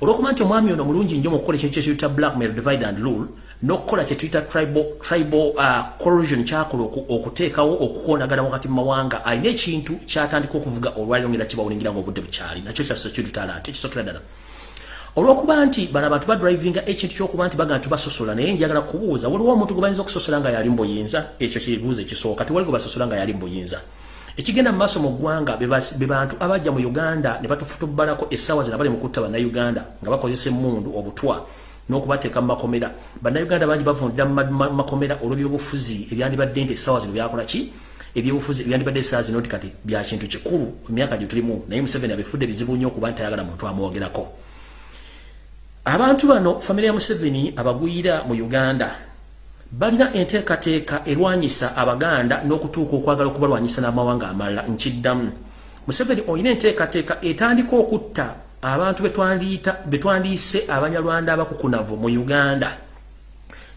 Olwokuba nti omwami ono mulungi nnyo mu kukola ekintu kyekiyita blackmail divide and rule n'okukola kyetuyita tribal, tribal uh, corrosion kyakola okuteekawo okukonagana wakati mu mawanga alina ekintu kyatandika okuvuga olwaliro ngera kibawulingira nga obudde bukyali. Nakyo kyasa kitutala ate kisokera ddala. Olwokuba nti bano abantu badrivinga ekintu kyokuba nti baga nti basosola naye njagala kubuuza waliwo omuntu gwe bayinza okusosola nga yali mbuyinza ekyo kibuuza ekisooka. Tiwali gwe basosola nga yali mbuyinza ekigenda mu maaso mu ggwanga be bantu abajja mu uganda ne batufutubbalako essaawa zina bali mu kutta bannayuganda nga bakozesa emmundu obutwa n'okubateeka mu makomera. Bannayuganda bangi bavundira mu makomera olw'ebyobufuzi ebyandibadde nti essaawa zino byakola ki? Ebyobufuzi ebyandibadde essaawa zino nti kati bya kintu kikulu emyaka gye tulimu. Naye museveni abifudde bizibu nnyo okuba nti ayagala muntu amwogerako. Abantu bano famire ya museveni abagwira mu uganda balina enteekateeka erwanyisa abaganda n'okutuuka okwagala okubalwanyisa n'amawanga amalala. Nkiddamu. Museveni olina enteekateeka etandika okutta abantu betwandiise abanyalwanda abakukunavu mu uganda.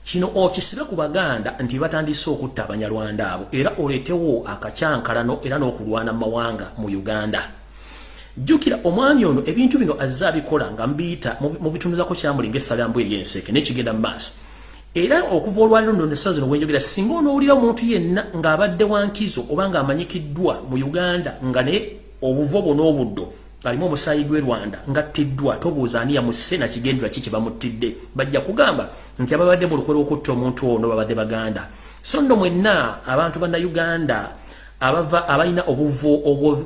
Kino okisibe ku baganda nti batandise okutta abanyalwanda abo era oleetewo akacyankalano era n'okulwana mawanga mu uganda. Jjukira omwami ono ebintu bino azze abikola nga mbiyita mu bitunuzako kyamulinga essalambw eryenseke nekigenda mu maaso. Era okuva olwaliro ndo nessa zino wenjogera singa onoowulira omuntu yenna ng'abadde wankizo oba ng'amanyikiddwa mu uganda nga naye obuvo bwonaobuddo alimu omusaayi gw'e rwanda ngattiddwa tobuuza ani yamusse nakigendera ki kyebamuttidde bajja kugamba nti ababadde mu lukwe lw'okutta omuntu ono babadde baganda. So nno mwenna abantu bannayuganda abava abalina obuvo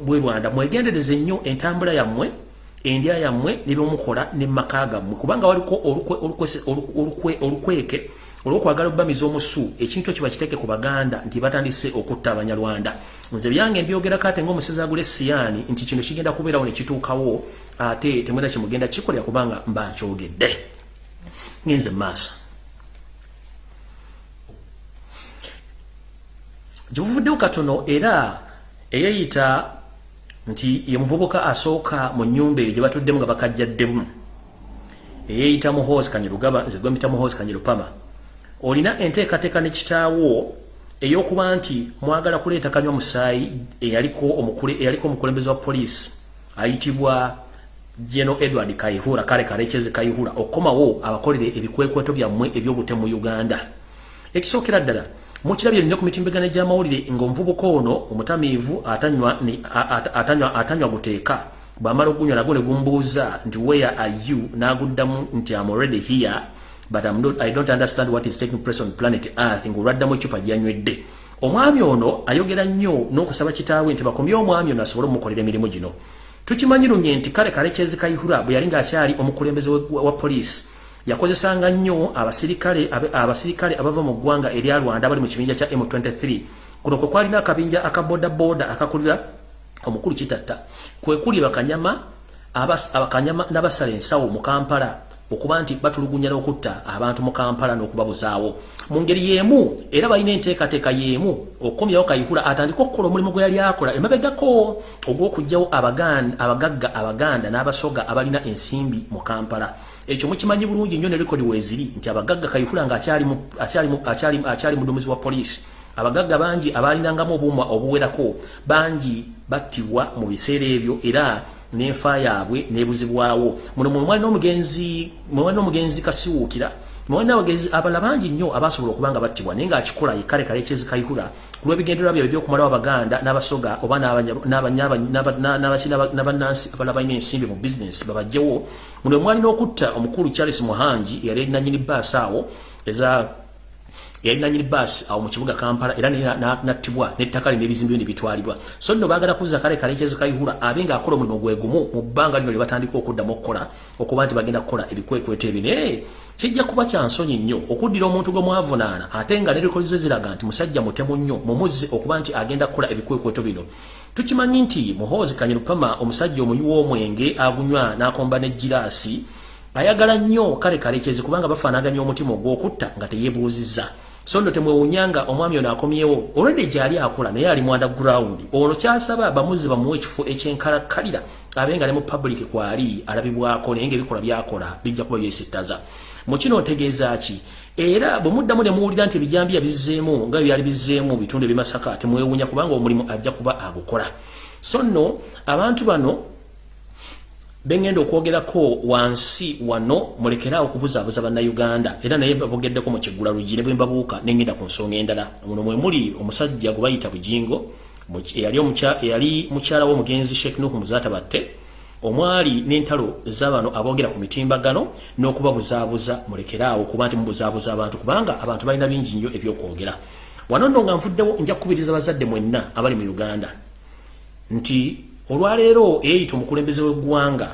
bw'e rwanda mwegendereze nnyo entambula yammwe endya yammwe nebyomukola nemaka gammwe. Kubanga waliko olukweke olwokwagala obubamiza omusu ekintu kiba kiteeke ku baganda nti batandise okutta abanyarwanda. Nze byange mbyogerako ate ngaomusezi agula esiyaani nti kino kigenda kubeerawo nekituukawo ate temwena kimugenda kikolera kubanga mba nkyogedde. Ngenze mumaaso gyebuvuddewo katono era eyeyita nti ye muvubuka asooka mu nnyumba eyo gye batuddemu nga bakajjaddemu. Eyeeyita muhoozi kanyirugaba nze gwe mpita muhoozi kanyirupama olina enteekateeka ne kitaawo ey'okuba nti mwagala kuleeta kanywa musaayi eyaliko omukulembeze wa poliisi ayitibwa geno edward kaihura kale kalekezi kaihura okukomawo abakolere ebikwekweto byammwe ebyobutemu mu uganda. Ekisookera ddala mukirabye nnyo ku mitimbagano gy'amawulire ng'omuvubuka ono omutamiivu atanywa guteeka bw'amala okunywa nagwo ne gumbuuza nti where are you? N'aguddamu nti am already here but I'm not, I don't understand what is taking place on planet earth. Ng'olwaddamu ecupa gyanywedde. Omwami ono ayogera nnyo n'okusaba kitaawe nti bakomye omwami ono asobole omukolera emirimu gino. Tukimanyirunye nti kale kalekyezi kayihura bwe yali ng'akyali omukulembeze wa poliisi yakozesanga nnyo abasirikale abasirikale abava mu ggwanga erya Rwanda bali mu kibinja kya M23 kuno kwe kwalina akabinja akaboda boda akakulira omukulu kitatta kwe kuli bakanyama abakanyama n'abasala ensawo mu Kampala okuba nti batulugunya n'okutta abantu mu Kampala n'okubabuzaawo mu ngeri y'emu era balina enteekateeka y'emu okukomyawo kayihura atandika okukola omulimu gwe yali akola. Emabegako ogw'okuggyawo abagagga abaganda n'abasoga abalina ensimbi mu Kampala. Ekyo mukimanyi bulungi nnyo ne rekodi weeziri nti abagagga kayihula nga akyali mudumizi wa poliisi. Abagagga bangi abalinangamu obuuma obuwerako bangi battibwa mu biseera ebyo era n'enfa yaabwe n'ebuzibwawo muno mwemwali n'omugenzi kasiwuukira mwana wagezi abala bangi nnyo abasobola okuba nga battibwa naye ng'akikola kale kale kyezikayihula ku lw'ebigendererwa byabwe by'okumalawo abaganda n'abasoga oba n'abannansi abala balina ensimbi mu bizinesi babajjewo. Muno mwalina okutta omukulu charles muhangi eyali erinanyini baasi awo eza yali nanyini baasi awo mu kibuga kampala era nattibwa n'ettaka lino ebizimbe byo ne bitwalibwa. So nno baagala kuzza kale kale kyezikayihula abe ng'akola omulimu gwe gumu mu bbanga lino lye batandika okuddamu okukola okuba nti bagenda kukola ebikwekweto ebi naye kijja kuba kya nsonyi nnyo okuddira omuntu gwe mwavunaana ate nga nerekolizo ziraga nti musajja mutemu nnyo mumuzzi okuba nti agenda kukola ebikwekweto bino. Tukimanyi nti muhoozi kanyirupama omusajja omunywi w'omwenge agunywa n'akomba n'ejjiraasi ayagala nnyo kale kalekyezi kubanga bafaanaganya omutima ogw'okutta nga teyeebuuzizza so nno temwewunyanga omwami ono akomyewo olwedde gyali akola naye ali mu underground ono kyasaba bamuzi bamuwa ekifo ekyenkalakkalira abe nga ne mu public kwali alabibwako naye ngaebikola byakola bijja kuba byesittaza. Mu kino ntegeeza ki? Era bwe muddamu ne muwulira nti ebijambiya bizzeemu nga byali bizzeemu mu bitundu ebimasaka temwewunya kubanga omulimu ajja kuba agukola. So nno abantu bano bengenda okwogerako wansi wano mulekeraawo okubuzaabuza bannayuganda. Era naye babogeddeko mu kiggula lugi ne bwe mbabuuka nengenda ku nsonga endala. Muno mwe muli omusajja gwe bayita bujingo eyali mukyala w'omugenzi sheekh nuhu muzaatabatte omwali n'entalo z'abano aboogera ku mitimbagano n'okubabuzaabuza mulekeraawo kuba nti mubuzaabuza abantu kubanga abantu balina bingi nnyo ebyokwogera. Wano nno nga nvuddewo nja kukubiriza bazadde mwenna abali mu uganda nti olwaleero eyeyita omukulembeze w'eggwanga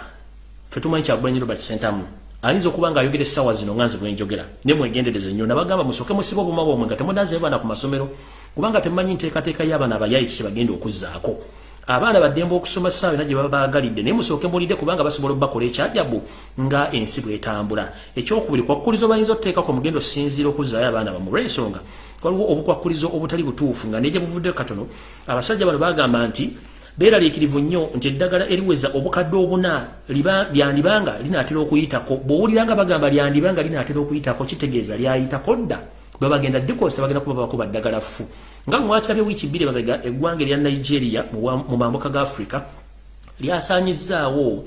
fe tumanyi kyagulanyi robert sentamu ayinza okuba nga ayogera essaawa zino nga nze bwenjogera naye mwegendereze nnyo nabagamba musooke musiba obuma bwomwe nga temunaze baana ku masomero kubanga temumanyi nteekateeka y'abaana abayayi kiki bagenda okuzzaako. Abaana baddemba okusoma saawa ena gye baba baagalidde naye musooke mulidde kubanga basobola obakola ekyajabu nga ensi bwetambula. Ekyokubiri kwakkulizo bayinza otuteekako mugendo sinziira okuzzaayo abaana bamwe olwensonga waliwo obukwakkulizo obutali butuufu nga neje buvudde katono abasajja bano bagamba nti beeraliikirivu nnyo nti eddagala eriweza obukadde obuna lyandibanga linaatera okuyitako. Bw'owuliranga bagamba lyandibanga linaatera okuyitako kitegeeza lyayitako dda. Bwe bagenda dikosa bagenda kuba bakuba ddagala ffu. Nga mwakirabye wiiki bbiri babega eggwanga erya nigeria mu mambuka ga africa lyasaanyizaawo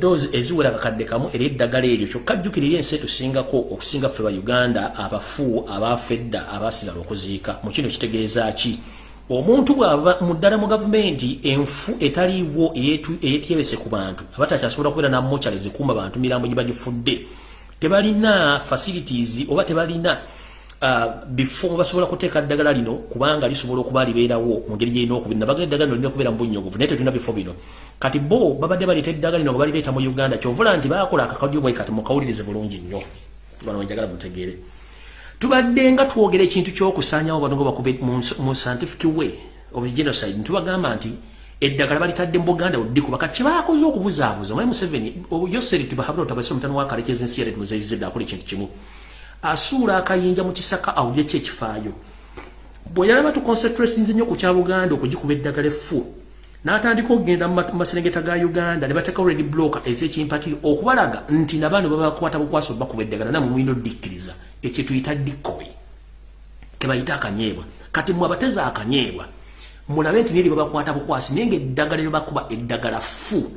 doozi eziwera kakadde kamu era eddagala eryo kyokka jjukirira ensi etusingako okusinga ffe ba uganda abafu abafedda abasigala okuziika. Mu kino kitegeeza ki omuntu bw'ava mu ddala mu gavumenti enfu etaliiwo eyetyebese ku bantu abatakyasobola kubeera namukyala ezikuuma bantu mirambo gye bagifudde tebalina facilities oba tebalina Uh, before basobola kuteeka ddagala lino kubanga lisobola okuba libeerawo mu ngeri gyerina okubiri nabaga eddagala lino lirina okubeera mu bunnyogovu naye tetulina bifo bino. Kati bo babadde baleeta eddagala lino nga balireeta mu uganda kyovula nti baakola akakadyo bwe kati mukawulirize bulungi nnyo. Bano wenjagala mutegeere tubadde nga twogera ekintu ky'okusaanyawo bano nga bakube mu scientific way of genocide ntubagamba nti eddagala balitadde mu buganda oddikuba kati kyebaakoze okubuzaabuza omwai museveni yoseri tibahabula otabase omutano wakalekeza ensi yale tumuzeizidde akola ekintu kimu. Asuula akayinja mu kisaka awulye ki ekifaayo bwe yalaba tuconcentratinze nnyo ku kya buganda okugikuba eddagala effu n'atandika okugenda mu maserengeta ga uganda ne bateekawo redi bloka ez'ekimpatiri okubalaga nti nabaano babakwata bukwasa obakuba eddagala namwe mulina oddikkiriza ekyo tuyita dikoyi kebayita akanyeebwa. Kati mwe abateza akanyeebwa mulabe nti neri babakwata bukwasi naye nga eddagala lyebakuba eddagala ffu.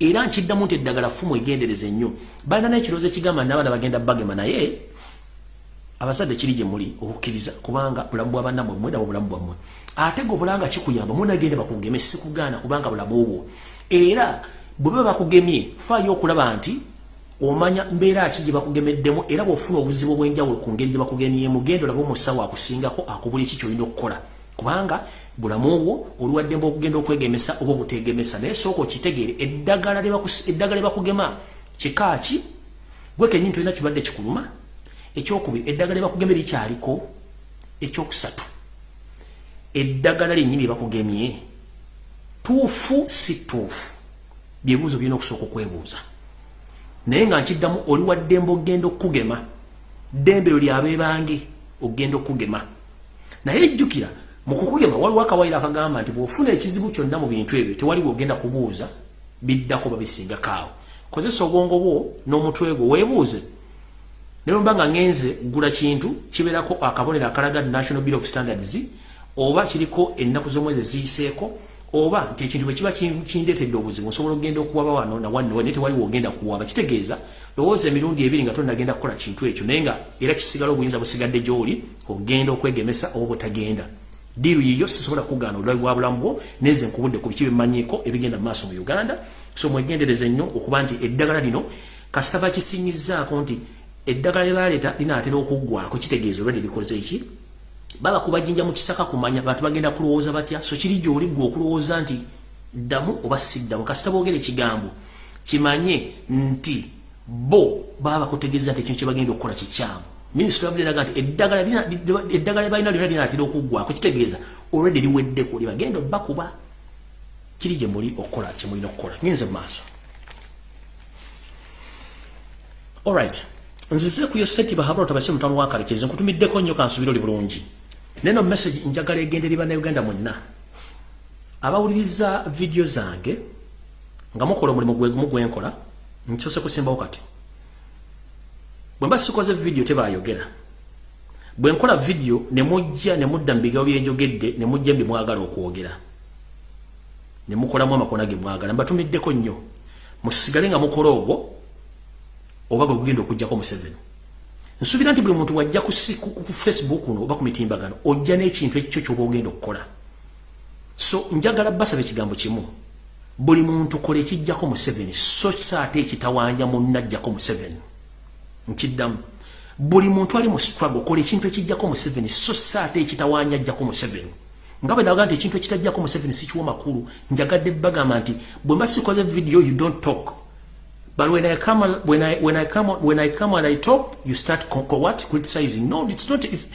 Era nkiddamu nti eddagala ffu mwegendereze nnyo. Balina n'ekiroozi ekigamba nabaana bagenda bagema naye abazadde kiri gye muli okukkiriza kubanga bulamu bwabannamwe mweda bulamu bwammwe. Ate ge obulanga kikuyamba munagende bakugeme sikugaana kubanga bulamu obwo. Era bwe baba bakugemye faayo okulaba nti omanya mbeera ki gye bakugemeddemu era bw'ofuna obuzibu obw'enjawulo ku ngeri gye bakugemyemu genda olaba omusawo akusingako akubula eki kyolina okukola. Kubanga bulamu obwo oluwaddemba okugenda okwegemesa oba obutegemesa naye sooka okitegeere eddagala lye bakugema kikaaki gwe kenyini tolina kibadde kikuluma? Ekyokubiri eddagala lyebakugeme likyaliko? Ekyokusatu eddagala lyennyini lyebakugemye tuufu si tuufu? Byebuuzo byolina okusooka okwebuuza naye nga nkiddamu oli wa ddembe okgenda okugema ddembe lyo lyabeebange okgenda okugema naye ejjukira mu kukugema waliwo akawayiro akagamba nti bw'ofuna ekizibu kyonna mu bintu ebyo tewali bwogenda kubuuza biddako babisingakaawo kozesa obwongo bwo n'omutwe gwo weebuuze. Nemba nga ngenze gula kintu kiberako akabonera akalaga National Bureau of Standards oba kiriko ennaku z'omwezi ziiseeko oba nti ekintu bwe kiba kindeetedde obuzibu nsobola okgenda okuwaba wano nawannewa naye tewaliwo ogenda kuwaba kitegeeza lowooza emirundi ebiri nga tonagenda kukola kintu ekyo naye nga era kisigala obuyinza busigadde gy'oli ogenda okwegemesa oba bwetagenda diiru yiyo sisobola kugaana olulabi bwa bulamu bwo nenze nkubudde ku biki bemmanyiiko ebigenda mu maaso mu uganda. So mwegendereze nnyo okuba nti eddagala lino kasita bakisinyizaako nti eddagala lye baleeta linaatera okuggwako kitegeeza olwedde likoze eki baba kubajinja mu kisaka kumanya bantu bagenda kulowooza batya? So kiri gy'oli gwe okulowooza nti ddamu oba siddamu? Kasita boogera ekigambo kimanye nti bo baba bakutegeeza nti ekintu kye bagenda okukola kikyamu. Minisitule yabudde naga nti eddagala balina lyona linaatera okuggwako kitegeeza olwedde liweddeko libagenda bakuba. Kiri gye muli okukola kyemulina okukola. Ngenze mu maaso. Alright nzize ku yoseti bahabula tabase mutano wa karekezi nkutumiddeko nnyo kansubira oli bulungi neno message njagala egenderera ne Uganda mwenna. Abawuliriza video zange nga mukola omulimu gwegumu gwenkola nkyose kusimbawo kati. Bwe mba sikoze video tebayogera. Bwe nkola video ne mujja ne mudda mbigawo byenjogedde ne mujja mbi mwagala okwogera. Ne mukolamu amakona ge mwagala. Mbatumiddeko nnyo. Musigale nga mukola ogwo oba bwe gugenda okujjako Museveni nsuubira nti buli muntu wajja ku, facebook uno oba ku mitimbagano ojja n'ekintu ekikyo ky'oba ogenda okukola. So njagala basaba ekigambo kimu. Buli muntu kola ekijjako Museveni so saate ekitawanya munna ajjako Museveni nkiddamu. Buli muntu ali mu struggle kola ekintu ekijjako Museveni so saate ekitawanya ajjako Museveni nga bwe naga nti ekintu ekitajjako Museveni sikiwa makulu njagadde bagamba nti bwe mba sikoze video you don't talk But when I come, when I when I come, when I come and I talk, you start what criticizing. No, it's not. It's,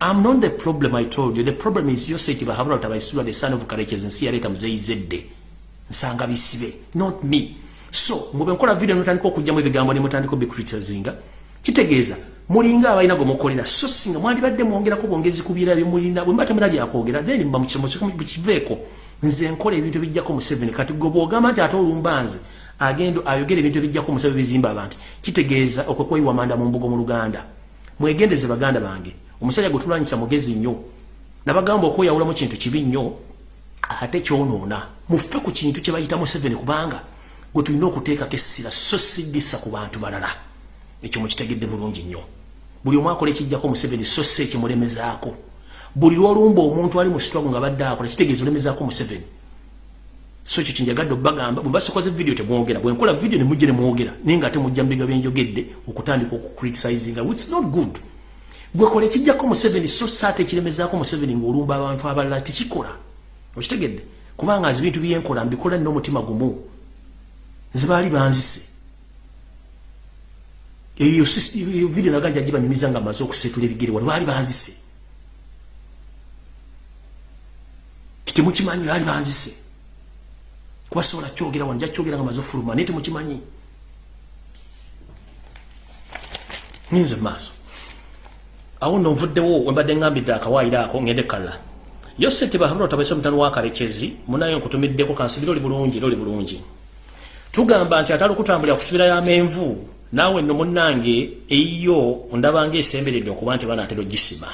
I'm not the problem. I told you. The problem is your sake. But having not the son of Kareches and later mzee zedde. Nsanga bisibe. Not me. So, mube nkola video notandika okujja mu bigambo ne mutandika be criticizing. Kitegeeza mulinga abayina go mukolera so singa mwali badde mwongera ko bongezi kubira bye mulina bwe mbate mulali akwogera then mba mu kimo kiveeko nze nkola ebintu bijjako mu 7 kati gobo nti ate olumbanze agendo ayogere ebintu ebijjako musabe bizimba abantu. Kitegeeza okwekweyiwa manda mu mbugo mu luganda. Mwegendeze baganda bange. Omusajja gwetulwanyisa mugezi nnyo. Nabagamba okweyawulamu kintu kibi nnyo ate kyonoona. Mufe ku kintu kye bayita museveni kubanga gwe tulina okuteekako essira so siddisa ku bantu balala. Ekyo mukitegedde bulungi nnyo. Buli omu akola ekijjako museveni so si ekimulemezaako. Buli lwolumba omuntu ali mu sitwago nga badde akola kitegeeza olemezaako museveni so ekyo kinjagadde obagamba bwe basikoze video temwogera bwe nkola video ne mujje ne mwogera naye nga ate mujja mbiga byenjogedde okutandika okucriticinga which not good. Gwe kola ekijjako museveni so saate ekiremezaako museveni ng'olumba abantu abalala tekikola. Okitegedde? Kubanga nze bintu byenkola mbikola nina omutima gumu. Nze baali banzise. Eyo video naganja gibanyumiza nga maze okusetula ebigere wano baali banzise. Kitemukimanyi baali banzise kuba sobola kyogera wanja kyogera nga maze ofuluma naye temukimanyi. Ninze maaso. Awo nno nvuddewo wembadde ngambidde akawaayiro ako ngende kala yose tebahabula otabese omutano wakarekezi munayo nkutumiddeko kansubira oli bulungi era oli bulungi. Tugamba nti atali okutambulira kusibira yamenvu naawe nno munnange eyiyo ndabanga esemberedde okuba nti banaatera ogisima.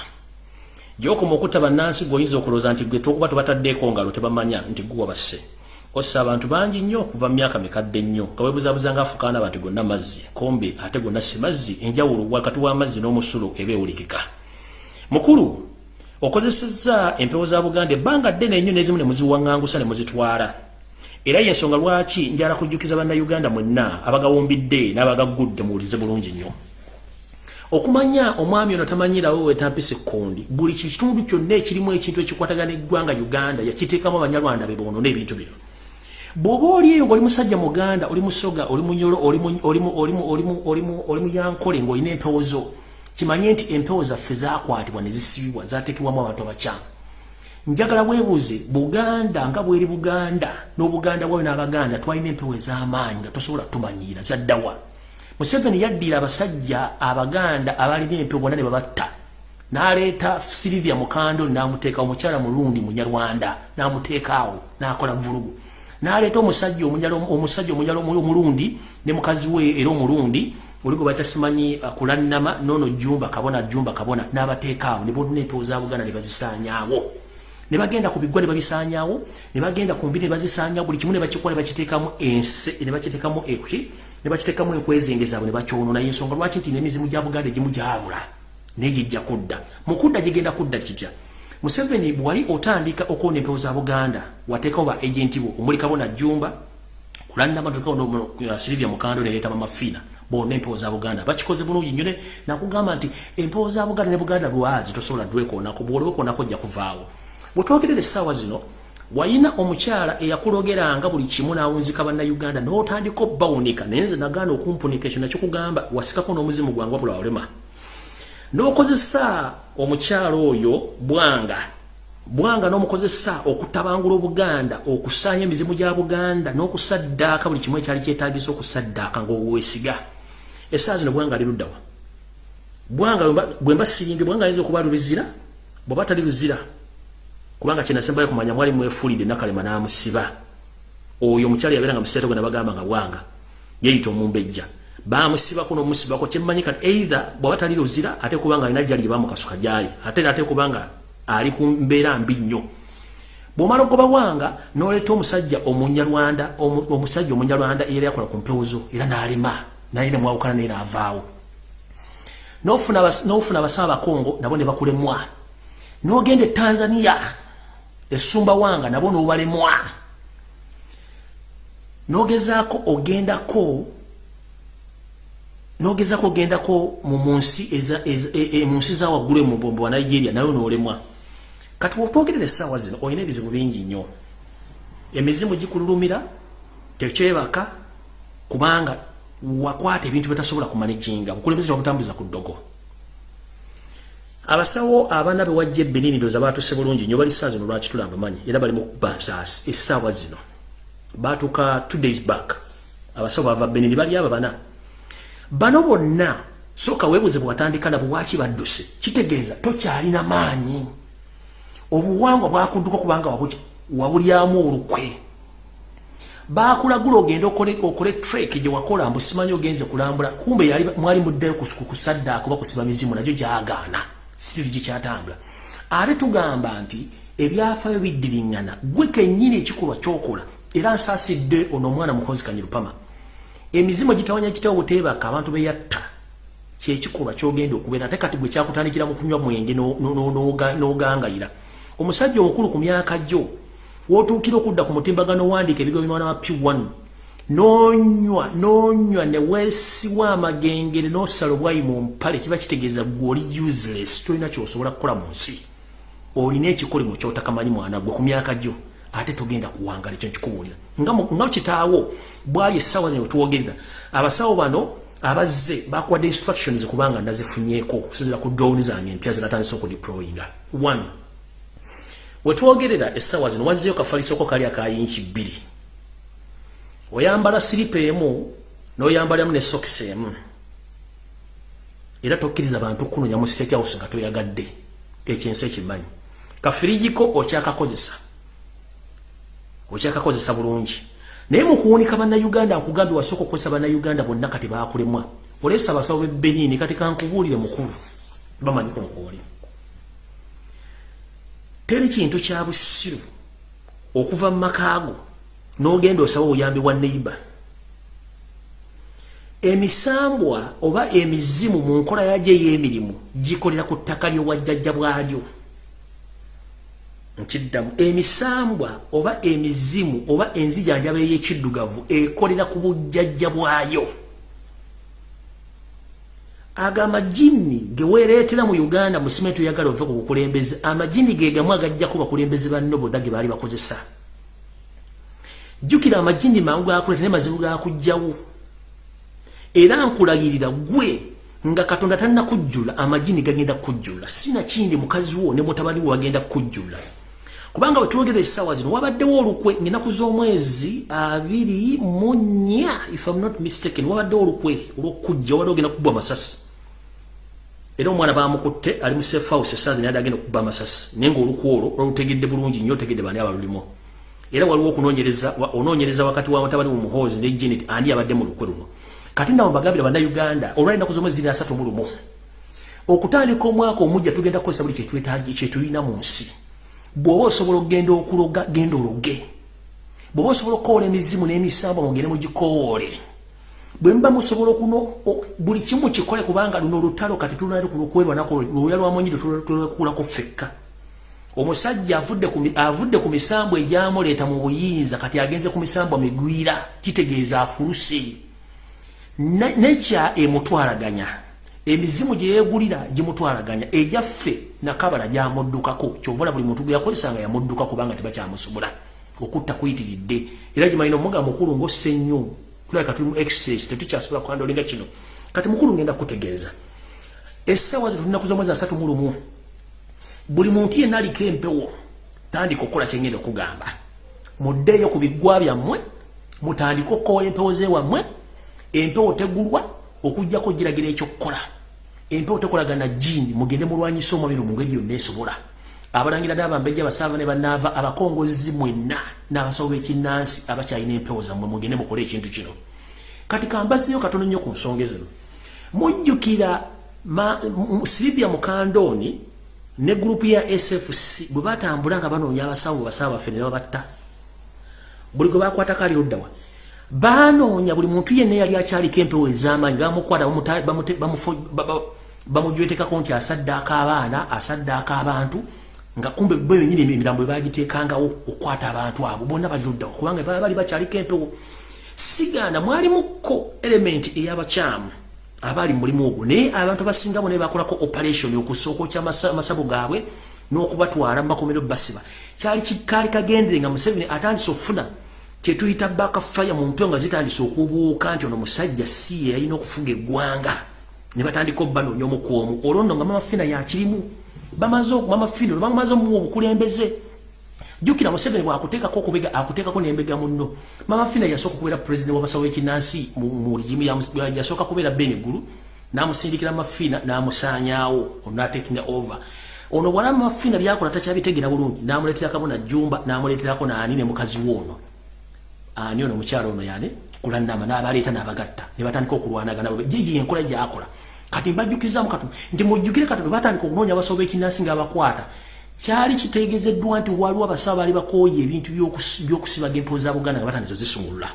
Gyokoma okutta bannansi gweoyinza okulooza nti gwe tokuba tebataddeeko ngalo tebamanya nti guwa basse ossa abantu bangi nnyo okuva mu myaka mikadde nnyo nga webuzabuza nga afukaana abantu gonna mazzi kombe ate gonna si mazzi enjawulo wakati w'amazzi n'omusulo eba ewulikika. Mukulu okozesezza empewo za buganda ebbanga ddene ennyo n'ezimu ne muziwaŋŋangusa ne muzitwala. Era yensonga lwaki njala kujjukiza bannayuganda mwenna abagawumbidde n'abagaggudde muwulize bulungi nnyo? Okumanya omwami ono tamanyirawo wetampisa ekkondi buli kitundu kyonna ekirimu ekintu ekikwatagana eggwanga uganda yakiteekamu abanyarwanda be boonona ebintu bino bw'oba oli eyo ng'oli musajja muganda oli musoga oli munyolo oli muyankole ng'olina empewo zo kimanye nti empewo zaffe zakwatibwa ne zisibibwa zateekebwamu abantu abakyamu. Njagala weebuuze buganda nga bweri buganda n'obuganda bwayo n'abaganda twalina empewo ez'amaanyi nga tosobola tumanyiira zaddawa museveni yaddira abasajja abaganda abalina empewo bonna ne babatta. N'aleeta silivia mukando n'amuteeka omukyala mulundi munyarwanda n'amuteekaawo n'akola vulugu naleta omusajja omunyalo omusajja omunyalo omulundi ne mukazi we era omulundi oligo batasimanyi uh, kulanama nono jumba kabona jumba kabona n'abateekaawo ne bonna empewo za buganda ne bazisanyaawo ne bagenda ku bigwa ne babisaanyawo ne bagenda ku mbiri ne bazisaanyawo buli kimu ne bakikola ne bakiteekamu ense ne bakiteekamu ekuki ne bakiteekamu enkwezengezabwe ne bakyonoona y'ensonga lwaki nti n'emizimu gya buganda egimu gyabula naye gijja kudda. Mu kudda gigenda kudda kitya museveni bwali otandika okwona empewo za buganda wateekawo ba agenti bo omulikabo najjumba kulannamatokao silivia mukando neleeta mamafiina bonna empewo za buganda bakikoze bulungi nnyo nakugamba nti empewo za buganda ne buganda lwazi tosobola dwekoonako bwolwekoonako ojja kuvaawo. Bwetwogerera essaawa zino wayina omukyala eyakulogeranga buli kimu n'awunzika bannayuganda n'otandika obbawunika naye nze nagaana okumpunika ekyo nakikugamba wasikako n'omuzimu gwange wabula walema n'okozesa omukyala oyo bwanga bwanga n'omukozesa okutabangula obuganda okusaanya emizimu gya buganda n'okusaddaaka buli kimu ekyali kyetagisa okusaddaaka ng'owesiga. Essaawa zino bwanga ali luddawa bwanga bwe mba siringe bwanga ayinza okuba lulizira? Bw'oba tali luzira kubanga kyenasembayo kumanya mwali mwefulidde nakalema n'amusiba. Oyo omukyala yabeera nga museeto gwe nabagamba nga bwanga yeyita omumbejja bamusibako n'omusibako kyemmanyi kati either bw'aba tali luzira ate kubanga alina gyali gye bamukasuka gyali ate ate kubanga ali ku mbeera mbi nnyo. Bw'omala ogoba bwanga n'oleeta omusajja omunyarwanda omusajja omunyarwanda eyali akola ku mpewo zo era n'alema naye ne mwawukana naye n'avaawo. N'ofuna abasaaba abakongo nabo ne bakulemwa. N'ogenda e tanzania esumba wanga nabo nobalemwa. Nogezaako ogendako nogezaako ogendako munsi e, e, munsi za waggulu mubombo wa nigeria nayo nolemwa. Kati wotwogerera essaawa zino olina ebizibu bingi nnyo. Emizimu gikululumira tekyebaka kubanga wakwata ebintu bitasobola kumanijinga bukulembeze wabutambuza ku ddogo. Abasawo abaana be wajja ebenini ndoza baatuse bulungi nnyo bali saa zino lwaki tula abamanyi era bali mu kuba nsaasi essaawa zino. Baatuka two days back. Abasawo bava benini bali aba bana bano bonna sooka weebuze bwewatandika nabo waki badduse. Kitegeeza tokyalina maanyi. Obuwangwa bwakudduka kubanga wabulyamu olukwe. Bakulagula ogende okole trek gye wakola mbu simanyi ogenze kulambula. Kumbe mwali muddeyo kusadda kuba kusiba mizimu nagyo gyagaana. Siri gikyatambula ate tugamba nti ebyafayo biddiriŋŋana gwe kennyini ekikolwa kyokola era nsaasidde ono omwana mukozi kanyirupama emizimu gitawanya kitawo buteebaka abantu beyatta kyekikolwa kyogenda okubeera ate kati gwe kyakutandikira mu kunywa mwenge n'ogangayira. Omusajja omukulu ku myaka gyo wotuukira okudda ku mutimbagano wandiika ebigo bimwana wa p1 nonywa nonywa ne weesiwa amagengere n'osala obwayi mu mpale kiba kitegeeza gwe oli useless tolina kyosobola kukola mu nsi. Olina ekikolimo kyotakamanyi mwana gwe ku myaka gyo ate togenda kuwangala ekyo nkikubuulira nga kitaawo bwali essaawa zino twogerera abasawo bano abazze bakuwadde instructions kubanga nazifunyeeko okusinzira ku drone zange empya zinatandisa okudeployinga. One wetwogerera essaawa zino wazzeyo kafalisoko kali akayinki bbiri. Oyambala siripa emu n'oyambalamu ne sokisi emu. Era tokkiriza bantu kunonya mu state house nga toyagadde ekyensi ekimanyi. Kafirijiko okyakakozesa okyakakozesa bulungi. Naye mu kuwunika bannayuganda nkugambye wasooka okukozesa bannayuganda bonna kati baakulemwa. Oleesa abasawo b'ebenini kati kankubuulire mukulu bamanyiko mukuoli teri kintu kya busiru okuva mu makaago n'ogenda osaba obuyambi bwa neiba emisambwa oba emizimu mu nkola yagyo ey'emirimu gikolera ku ttaka ly'obwajjajja bwalyo nkiddamu. Emisambwa oba emizimu oba enzijanjaba ey'ekiddugavu ekolera ku bujjajja bwayo aga amajini ge weereetera mu uganda mu simenti oyagala ove ku bukulembeze amajini ge gamu agajjaku bakulembeze bannoboda ge baali bakozesa. Jjukira amajini mangu gakuleeta naye mazibu gakugjawo. Era nkulayirira gwe nga katonda talina kujjula amajini gagenda kujjula. Sinakindi mukazi wo ne mutabani we wagenda kujjula kubanga wetwogera essaawa zino wabaddewo olukwe ngaenaku z'omwezi abiri mu nnya if am not mistaken wabaddewo olukwe olwokujja wabadde ogenda kubba amasasi. Era omwana bamukutte ali mu safe house essaazi naye agenda okubba amasasi. Naye ngaolukwe olwo olwalutegedde bulungi nnyo otegedde bani abalulimu era waliwo okunoonyereza onoonyereza wakati wa mutabani mu muhoozi ne janet ani abadde mu lukwe luno. Kati nawe mbagambira bannayuganda olwalinaku z'omwezi ziri asatu mu lumu okutandika omwaka omujja tugenda kukozesa buli kyetulina mu nsi bw'oba osobola okgenda okuloga genda ologe. Bw'oba osobola okukoola emizimu n'emisambo mugende mugikoole bwe muba musobola okuno buli kimu kikole kubanga luno olutalo kati tulunalukwerwanako lwoya lwamunyi tulwekulako ffekka. Omusajja avudde ku misambo egyamuleeta mu buyinza kati agenze ku misambo migwira kitegeeza afuluse. Nekya emutwalaganya. Emizimu gyeyegulira gimutwalaganya. Ejaffe nakabala gyamuddukako. Kyovala buli muntu gweyakozesanga yamudduka kubanga tibakyamusobola okutta kuyitiridde. Era gimalina omuga mukulu ngaossa ennyo tulabika tuli mu excess tetukyasobola kwandolinga kino. Kati mukulu ngenda kutegeeza essaawa zetulinaku zomwezi asatu mu lumu. Buli muntu yenna aliko empewo tandika okukola kyengenda okugamba. Muddeeyo ku biggwa byammwe mutandike okukola empewo zewammwe empewo tegulwa okugjako giragira ekyokukola empewo tekolagana jini mugende mulwanyisa omubiri mu ngeri yonna esobola. Abalangira n'abambejja basaava ne banaava abakongozi mwenna n'abasawo b'ekinnansi abakyalina empewo zammwe mugende mukole ekintu kino. Kati kambaziyo katono nnyo ku nsonga zino. Mujjukira siribya mukandooni ne gurupu ya SFC bwe batambula nga banoonya abasawo basawo baffe ne babatta. Buli gwe bakwatako ali oddawa. Banoonya buli muntu yenna yali akyaliko empewo ez'amaanyi bamukwata bamujwetekako nti asaddaako abaana asaddaako abantu nga kumbe bo yenyini emirambo bagiteekangawo okwata abantu abo. Bonna bali oddawa kubanga baba bali bakyaliko empewo. Sigaana mwalimukko elementi ey'abakyamu abali mulimu ogwo? Naye abantu basingamu naye bakolako operation okusooka kya masabo gaabwe n'okubatwala mumakomero basiba. Kyali kikaali kagendere nga museveni atandise okufuna kyetuyita bakafaya mu mpyo nga zitandise okubuuka nti ono musajja si ye yalina okufuga eggwanga ne batandika obbanoonya omukwomu olwondo nga mamafina yakirimu bamaze mamafina bamaze omuwa obukulembeze jukira museveni bwakuteekako okubega akuteekako n'embega munno. Mama fina yasooka okubeera pulezidenti w'abasawo b'ekinnansi mu rigimu yasooka kubeera benegulu n'amusindikira mafina n'amusaanyaawo onaatekinga over. Ono bwala mafina byakola takyabitegeera bulungi n'amuleeterako na jumba n'amuleeterako naani ne mukazi woono ani ono omukyalo ono yani kulannama n'abaleeta n'abagatta. Ne batandika okulwanagana yeyi enkola gyakola kati mbajjukizamu katu nti mujjukire katono batandika okunoonya abasawo b'ekinnansi ng'abakwata kyali kitegezeddwa nti waliwo abasawo baali bakooye ebintu by'okusibaga empewo za buganda nga batandizo zisumulula.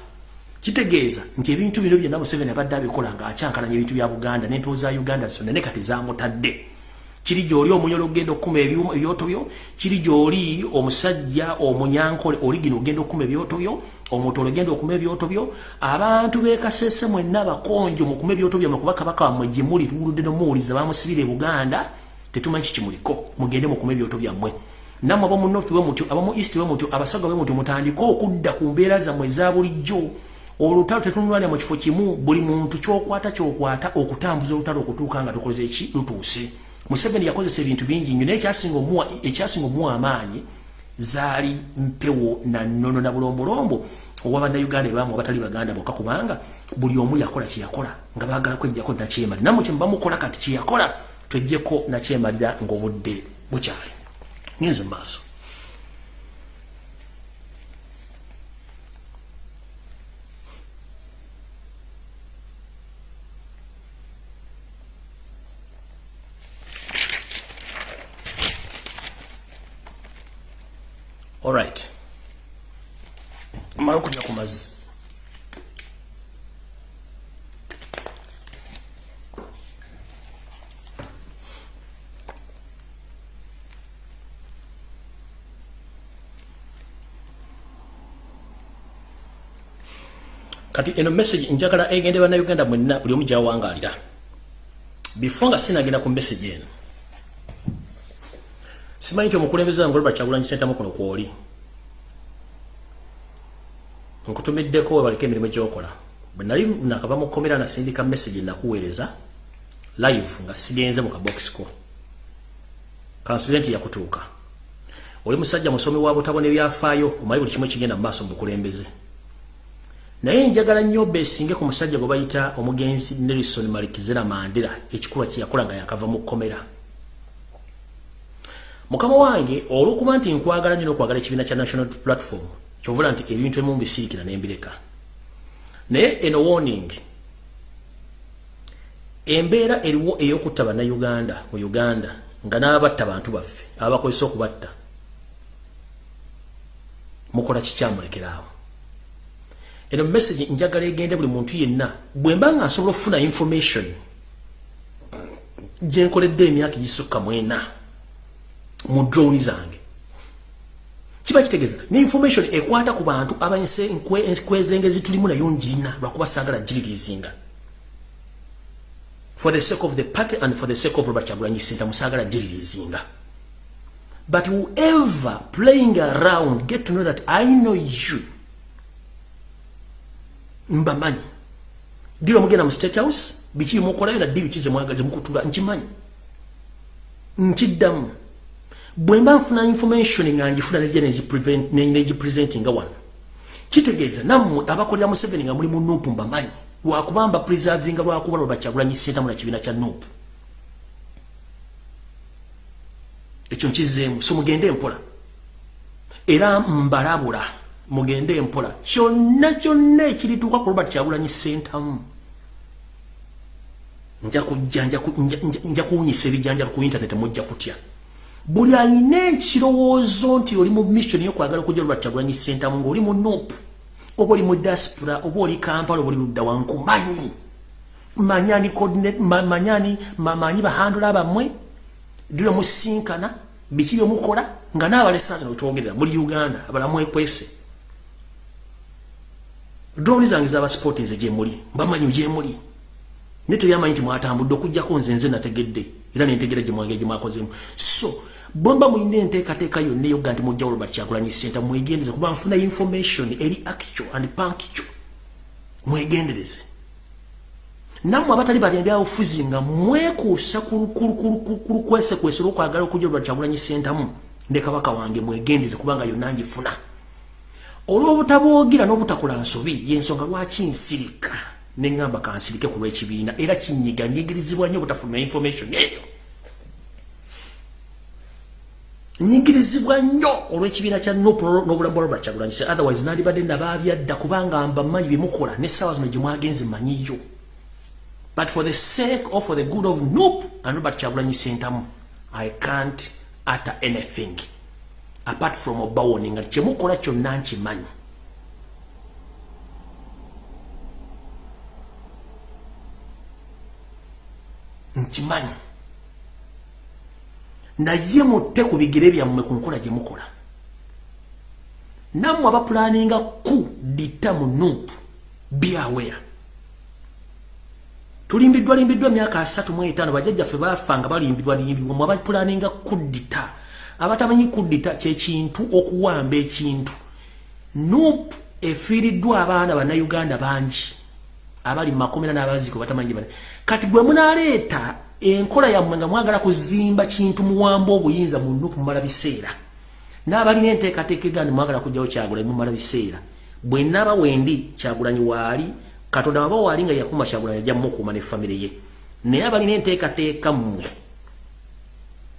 Kitegeeza nti ebintu bino byonna museveni abadde abikola ng'akyankalanya ebintu bya buganda n'empewo za uganda zonna ne kati zamutadde kiri gy'oli omunyolo ogenda okukuma ebyoto byo kiri gy'oli omusajja omunyankole oli gino ogenda okukuma ebyoto byo omutoolo ogenda okuma ebyoto byo abantu beekasese mwenna bakonjo mukuma ebyoto byammwe kuba kabaka wammwe gye muli tuwuludde nomuwuliza bamusibira e buganda tetumanyi kimuliko mugende mukuma ebyoto byammwe. Nammwe abamu north bwe mutyo abamu east bwe mutyo abasaga bwe mutyo mutandike okudda ku mbeera zammwe eza bulijjo. Olutalo tetunulwanira mu kifo kimu buli muntu kyokwata kyokwata okutambuza olutalo okutuuka nga tukoze eki? Lutuuse. Museveni yakozesa ebintu bingi nnyo naye ekyasinga omuwa amaanyi zaali mpewo na nnono na bulombolombo owa bannayuganda ebamu abatali baganda bokka kubanga buli omu yakola kyeyakola nga bagala kwejjako nakyemali nammwe kyemubamukola kati kyeyakola twejjeko nakyemalira ng'obudde bukyali. Ngenze maaso. Alright mala okunya ku mazzi kati eno message njagala egende bana Uganda mwenna buli omu gyawangalira. Before nga sinagenda ku message eno simanyi nti omukulembeze wange Robert Kyagulanyi Ssentamu kuno kwoli nkutumiddeko webaleka emirimu gyokola bwe nali nakava mu kkomera nasindika message nakuweereza live nga sigenze mu kabox ko. Kansulenti yakutuuka. Oli musajja musomi wa butabo n'ebyafaayo omanyi buli kimu ekigenda mu maaso mu bukulembeze. Naye njagala nnyo besinge ku musajja gwe bayita omugenzi Nelson Malikizera Mandela ekikuba kye yakola nga yakava mu kkomera. Mukama wange olw'okuba nti nkwagala nnyo n'okwagala ekibiina kya national platform kyovula nti ebintu ebimu mbisiikira ne mbireka. Naye eno warning. Embeera eriwo ey'okutta bannayuganda mu uganda nga n'abatta bantu baffe abakozesa okubatta mukola kikyamulekerawo eno message njagala egende buli muntu yenna bwe mba nga nsobola okufuna information gyenkoledde emyaka egisukka mwena mu drone zange kiba kitegeeza. Ne information ekwata ku bantu abanyise enkwezengezi tulimu nayo njirina lwakuba saagala giririzinga for the sake of the party and for the sake of Robert Chagulanyi Center musagala jirizinga but whoever playing around get to know that I know you. Mbamanyi. Dilo mugena mu state house biki mukolayo na dilo kize mwagaze mukutula nkimanyi. Nkiddamu bwe mba nfuna information nga njifuna neji presenting nga wano kitegeeza nammwe abakolera museveni nga muli mu nupu mbamanyi lwakubamba preserving lwakuba lwe bakyagulanyi sentamu na kibiina kya nuupu. Ekyo nkizeemu so mugende empola era mbalabula mugende empola kyonna kyonna ekirituuka ku robert kyagulanyi sentamu nja kuwunyisa ebijanjalo ku intaneti mujja kutya buli alina ekirowoozo nti oli mu mission yokwagala okujja robert kyagulanyi sentamu ngaoli mu nuupu oba oli mu diaspora oba oli kampala oba oli ludda wanku manyi manyani manyani mamanyi bahandula abamwe dira musinkana biki byomukola nga n'abalesaaza notwogerera muri uganda abalamu ekwese. Droni zange zaba sporting ze gyemuli bamanyi gyemuli naye tebyamanyi nti mwatambudde okujjako nze nze nategedde era nentegera gyemwange gyemwakozemu so bomba mwine enteekateeka yonna eyoga nti mujjawulo bakyagulanyi senta mwegendereze kuba nfuna information eri actual and punctual. Mwegendereze. Nammwe abatali bali ebyabufuzi nga mwekuusa kulukwesekwesa olwokwagala okujja olwakyagulanyi sentamu ne kabaka wange mwegendeze kubanga yonna ngifuna. Olw'obutaboogira n'obutakola nsobi yensonga lwaki nsirika neŋŋamba kansirike ku lw'ekibiina era kinyiga nyigirizibwa nnyo obutafuna information eyo. Nyigirizibwa nnyo olw'ekibiina kya n'obulamu bwa robert kyagulanyisa otherwise nandibadde nabaabyadda kubanga mba mmanyi byemukola n'essaawa zino gye mwagenze mmanyiyo but for the sake or for the good of noop and robert kyagulanyisa entamu i can't utter anything apart from obawoni nga kyemukola kyonna nkimanyi nkimanyi naye mutte ku bigere byammwe ku nkola gye mukola. Nammwe abapulaninga ku dita mu nuupu byawea tulimbiddwa limbiddwa emyaka asatu mu etaano bajjajjaffe baafa nga balimbirwa limbibwa mu abapulaninga kuddita abatamanyi kuddita kyekintu okuwamba ekintu nuupu efiiriddwa abaana bannayuganda bangi abali mu makomera n'abaziko batamanyi kati gwe munaleeta enkola yammwe nga mwagala kuzimba kintu muwamba obuyinza mu nupu mumala biseera. N'abalina enteekateeka egandi mwagala kujjawo kyagulanyi mumala biseera. Bwe naba wendi kyagulanyi waali katonda waba waali nga yakuma kyagulanyi ajja mukuuma ne famire ye. Naye abalina enteekateeka mmwe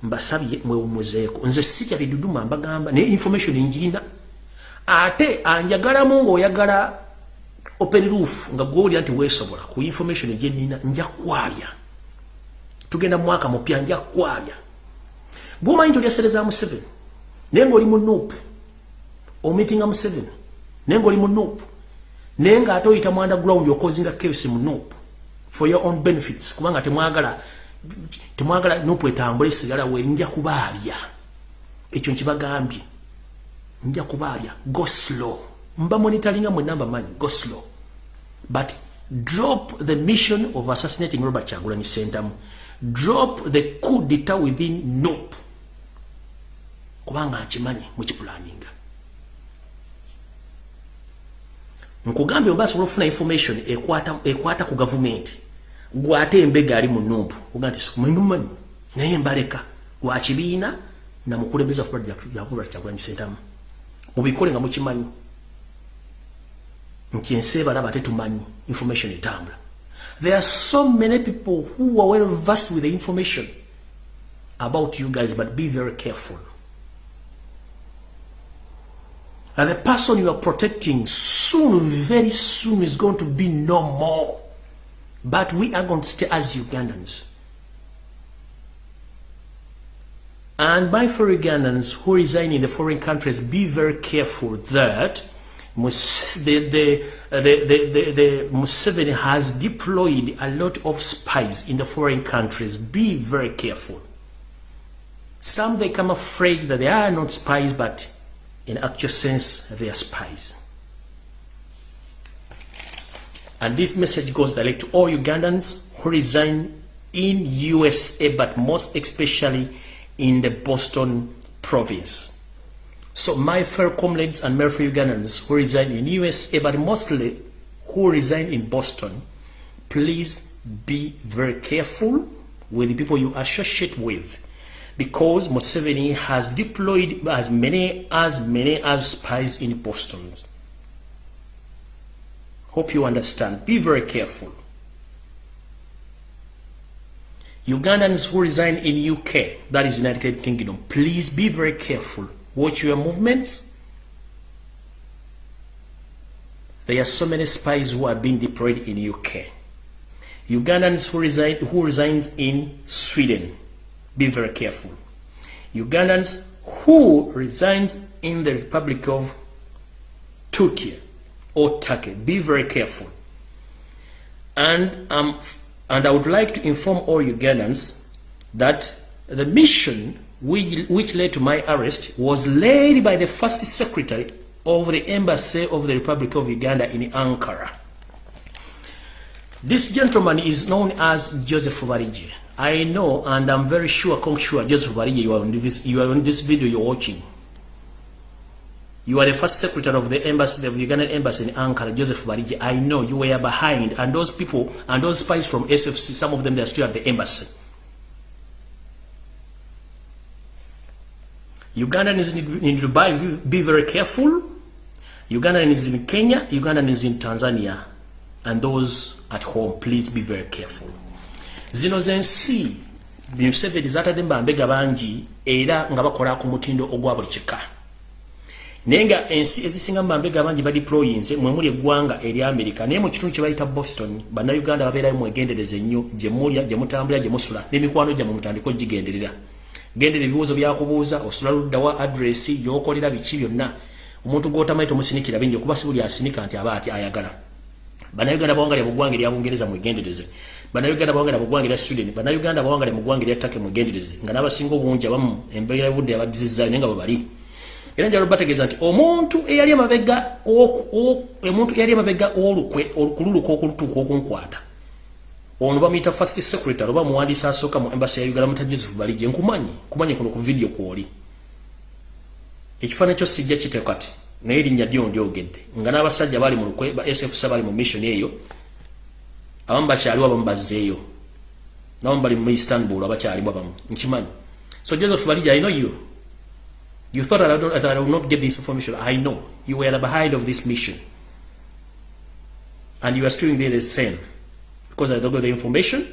mbasabye mwewumuzeeko nze si kyabiduduma mbagamba naye information njirina ate anjagalamu ng'oyagala open roof nga gwewulira nti weesobola ku information gyenina nja kwalya. Tugenda mwaka mupya nja kwabya bwomanyi nti olyasereza museveni naye ngaoli mu nuupu omitinga museveni naye ngaoli mu nuupu naye ngaate oyita mu underground okozinga kevisi mu nuupu for your own benefits kubanga temwagala temwagala nuupu etambula esigala we nja kubaabya ekyo nkibagambye. Nja kubaabya go slow mba monitoringa mwenamba manyi go slow. But drop the mission of assassinating robert kyagulanyi sentamu drop the coup d'etat within nope. Kubanga nkimanyi mukipulaninga nkugambye oba asobola okufuna information ekwata, ekwata ku gavumenti gwate embega ali mu numpu oga nti sikumanyimanyi naye mbaleka lwa kibiina namukulembeza yakula kyagulanyi sentamu mubikole nga mukimanyi nti ensi ebalaba tetumanyi information etambula There are so many people who are well versed with the information about you guys, but be very careful. And the person you are protecting soon, very soon, is going to be no more. But we are going to stay as Ugandans. And my fellow Ugandans who reside in the foreign countries, be very careful that the, the, the, the, the, the Museveni has deployed a lot of spies in the foreign countries. Be very careful. Some they come afraid that they are not spies, but in actual sense, they are spies. And this message goes direct to all Ugandans who reside in USA, but most especially in the Boston province. So my fellow comrades and my Ugandans who reside in USA, but mostly who reside in Boston, please be very careful with the people you associate with because Museveni has deployed as many as many as spies in Boston. Hope you understand. Be very careful. Ugandans who reside in UK, that is United Kingdom, please be very careful. Watch your movements. There are so many spies who are being deployed in UK. Ugandans who reside who resides in Sweden, be very careful. Ugandans who resides in the Republic of Turkey or Turkey, be very careful. And um, and I would like to inform all Ugandans that the mission which, which led to my arrest was led by the first secretary of the embassy of the Republic of Uganda in Ankara. This gentleman is known as Joseph Varije. I know and I'm very sure, sure Joseph Varije, you are on this, you are on this video you're watching. You are the first secretary of the embassy, the Ugandan embassy in Ankara, Joseph Bariji. I know you were behind, and those people and those spies from SFC, some of them they are still at the embassy. Ugandan is in Dubai, be very careful. Ugandans in Kenya, Ugandans in Tanzania, and those at home, please be very careful. Zino zensi, Museveni zatadde mbambega bangi era nga bakola ku mutindo ogwa buli kika. naye nga ensi ezisinga badi abangi mwe mwemuli eggwanga eri amerika naye mu kitundu kye bayita boston bannayuganda babeerayo mwegendereza ennyo gyemulya gyemutambulira gyemusula n'emikwano gyammwe mutandika ogigenderera gendera ebibuuzo byakubuuza osula luddawa adresi yokolera biki byonna. Omuntu gwotamanyi tomusinikira bingi okuba si buli asinika nti aba ati ayagala. Bannayuganda bawangalya buggwanga erya bungereza mwegendereze bannayuganda bawangalya buggwanga erya sweden. Bannayuganda bawangalya mu ggwanga erya take mwegendereze nga n'abasinga obungi abamu embeera budde yabadizizaayo naye nga bwe bali. Era njalo bategeeza nti omuntu eyali amabega omuntu eyali amabega olukwe kululuka okulutuuka okunkwata ono bamuyita first secretary oba muwandiisi asooka mu embassy ya uganda muta joseph balije nkumanyi nkumanyi kuno ku vidiyo kwoli ekifaananyi kyo sijja kite kati naye erinnya ddyo ndyogedde nga n'abasajja bali mu lukwe ba sfc bali mu mission eyo abamu bakyaliwo abamu bazzeeyo nabamu bali mu istanbul abakyalimu abamu nkimanyi so joseph balije i know you You thought I, don't, I will not get this information. I know. You were behind of this mission. And you are still doing the same. Because I don't got the information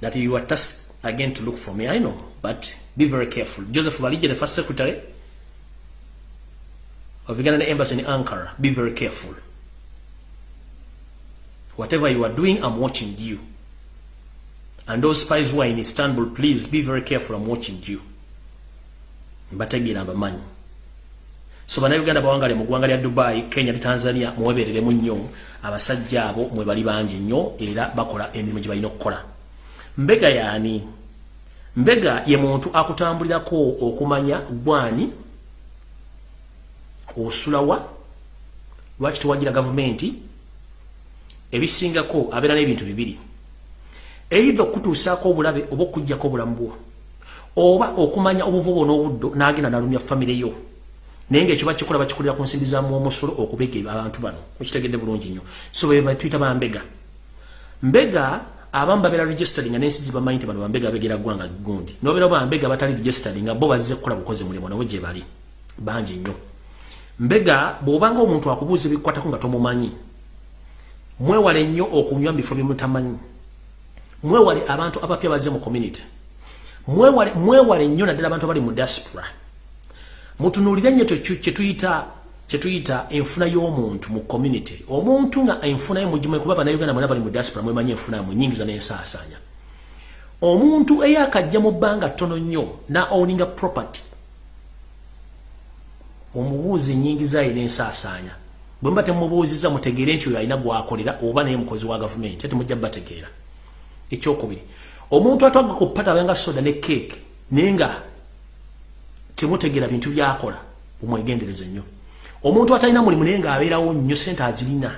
that you are tasked again to look for me. I know. But be very careful. Joseph Valije, the first secretary of Ugandan embassy in Ankara, be very careful. Whatever you are doing, I'm watching you. And those spies who are in Istanbul, please be very careful. I'm watching you. mbategeera mbamanyi so bannayuganda bawangale mu ggwanga lya dubai kenya ne tanzania muwebereremu nnyo. Abasajja abo mwe bali bangi nnyo era bakola emirimu gye balina okukola. Mbega yaani? Mbega ye muntu akutambulirako okumanya gwani? Osulawa? Lwaki tewagira gavumenti? Ebisingako abeera n'ebintu bibiri. Eitha okutuusaako obulabe oba okugjako obulamu bwo oba okumanya obuvubo n'obuddo n'agenda nalumya famire yo naye ngaekyo bakikola bakikolera ku nsimbi za muomusolo okubega abantu bano mukitegedde bulungi nnyo. So bwe tuyita bambega mbega. Abamu babeera registering nga n'ensi zibamanyi nti bano bambega begera ggwanga gundi. Nobeera bambega batali registering nga bo bazze kukola bukozi mulimu nabo gye bali. Bangi nnyo. Mbega bw'obanga omuntu akubuuza ebikwatako nga tomumanyi mwewale nnyo okunywa mu bifo byemutamanyi mwewale abantu abapya bazze mu community. Mwewale nnyo naddala abantu abali mu diaspora mutunuulire nnyo kyetuyita enfuna y'omuntu mu community. Omuntu nga enfuna ye mugimu kuba bannayuganda mwena bali mu diaspora mwemanyi enfuna mu nyingiza n'ensaasaanya. Omuntu eyakajja mu bbanga ttono nnyo na owninga property omubuuzi nyingi zaayina ensaasaanya bwe mba temubuuziza mutegeere nti oyo alina gwakolera oba naye mukozi wa gavumenti ate mujja bategeera. Ekyokubiri omuntu atwaga ku pata abenga soda ne keeke naye nga temutegeera bintu byakola bumwegendereze nnyo. Omuntu atalina mulimu naye ngaabeerawo nnyo sente azirina.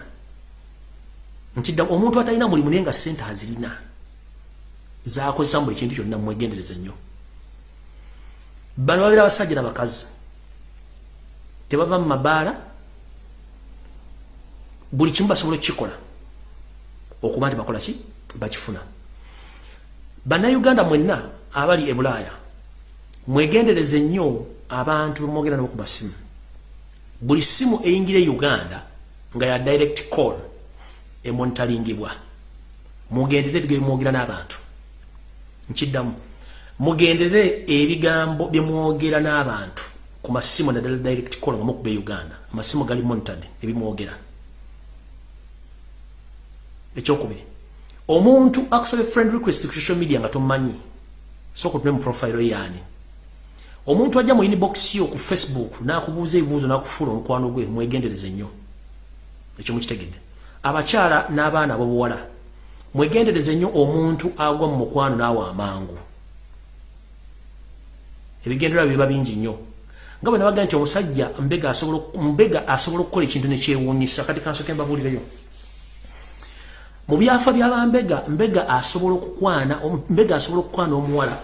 Nkidda omuntu atalina mulimu naye nga sente azirina zakozesa buli kintu kyonna mwegendereze nnyo. Bano babeera abasajja nabakazi tebava mu mabaala buli kimu basobola okukikola. Okuba nti bakola ki? Bakifuna. Bannayuganda mwenna abali e bulaaya mwegendereze nnyo abantu bemwogera nabo ku masimu buli simu eyingira e uganda nga ya direct call emontalingibwa mugendere ebigambo byemwogera n'abantu. Nkiddamu mugendere ebigambo byemwogera n'abantu ku masimu naddala direct call nga mukuba e uganda. Amasimu gali monitad ebimwogera. Ekyokubiri omuntu akusaba friend request ku social media nga tomumanyi soka otume mu profile yaani omuntu ajja mu inbox yo ku facebook nakubuuza ebibuuzo nakufuula omukwano gwe mwegendereze nnyo. Ekyo mukitegedde abakyala n'abaana abobuwala mwegendereze nnyo omuntu agwa mu mukwano naawe amangu. Ebigendererwa biba bingi nnyo. Nga bwe nabaga nti omusajja mbega asobola okukola ekintu nekyewuunyisa kati kansoke mbabuulireyo mu byafa byabambega mbega asobola okukwana mbega asobola okukwana omuwala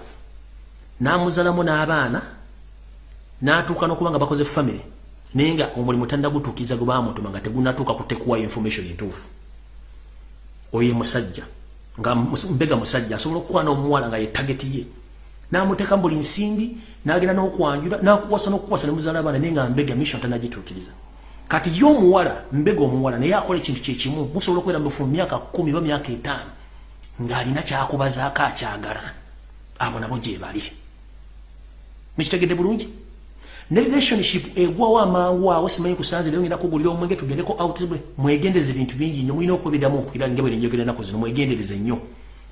namuzalamu n'abaana natuuka n'okuba nga bakoze famire naye nga omulimu tannagutuukiriza gwe bamutuma nga tegunatuuka kutekuwayo information entuufu. Oyo musajja nga mbega musajja asobola okukwana omuwala nga ye tageti ye. Namuteeka buli nsimbi nagenda n'okwanjula nakuwasa n'okuwasa nemuzaala abaana naye nga mbega mission tannagituukiriza kati yo omuwala mbega omuwala naye akola ekintu kyekimu musobola okubeera mufu mu myaka kumi oba myaka etaano ng'alina kyakubazaako akyagala. Abo nabo gyebali mukitegedde bulungi. Ne relationship egwawo amangu awo simanyi kusanze leero ngenda kugulira omwenge tugendeko outbwe mwegendeze ebintu bingi nnyo mulina okwebiramu okuira nga bwe njogera ennaku zino mwegendereze nnyo.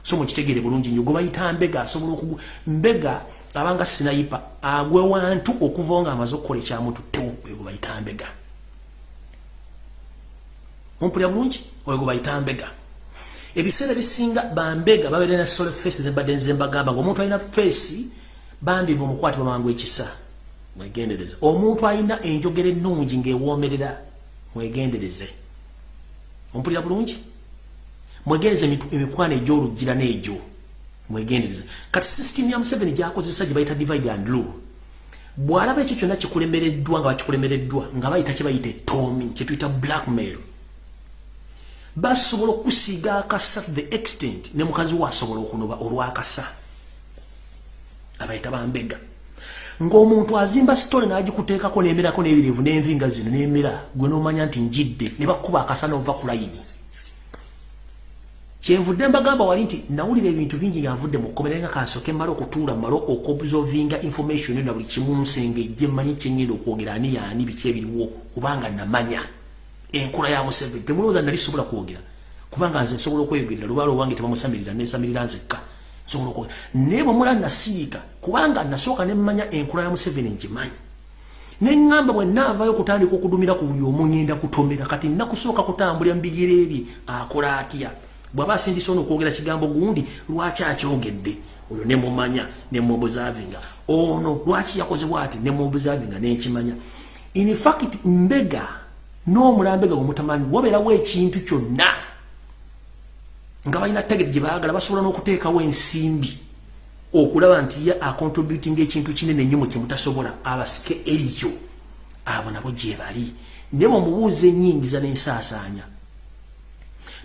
So mukitegere bulungi nnyo gwe bayita mbega asobola okugu mbega abanga sinayipa agwe wantu okuva nga amaze okukola ekyamuntu tewo oyo gwe bayita mbega. Ompulira bulungi? Oyo gwe bayita mbega. Ebiseera bisinga bambega babeere na sole face zembadde nzembagamba ngaomuntu alina face bambi ngaomukwati bamangu ekisa mwegendereze. Omuntu alina enjogera ennungi ngaewomerera mwegendereze. Ompulira bulungi? Mwegendereze emikwano egyolugira n'egyo mwegendereze. Kati system ya museveni gyakozesa gye bayita divide and rule. Bw'alaba ekyo kyonna kikulemereddwa nga bakikulemereddwa nga bayita kyebayita etomi kyetuyita blackmail. Basobola okusiiga akasa the extent ne mukazi we asobola okunoba olwakasa abayita bambega. Ng'omuntu azimba sitole n'agikuteekako n'emerako n'ebirivu n'envinga zino n'emera gwe n'omanya nti njidde ne bakuba akasa n'ova ku layini. Kyenvudde mbagamba wali nti nawulira ebintu bingi nga nvudde mu kkomera nga kansoke mmala okutuula mmala okobzovinga information na buli kimu nsengejje mmanyi kyenyenda okwogera ani yaani biki ebiriwo kubanga namanya. Enkula ya museveni temulowooza nali sobola kwogera kubanga nze nsobola okweyogerera lubaala owange tebamusamirira nesamirira nzekka. Nsobola okwogera naye bwe mula nasiika kubanga nasooka nemmanya enkula ya museveni ngimanyi. Neŋŋamba bwe naavayo okutandika okudumira ku buli omu ŋŋenda kutomera kati nakusooka kutambulira mu bigere ebye akola atya? Bw'aba asindisa ono okwogera kigambo gundi lwaki akyogedde oyo nemumanya nemuobuzavinga ono lwaki yakozebwa ati nemuobuzavinga nenkimanya in fact mbega n'omulambega gwemutamanyi wabeerawo ekintu kyonna nga balina tageti gye baagala basobola n'okuteekawo ensimbi okulaba nti ye acontributing ekintu kinene nnyo mu kyemutasobola abasike erikyo abo nabo gye bali. Naye bamubuuza enyingiza n'ensaasaanya.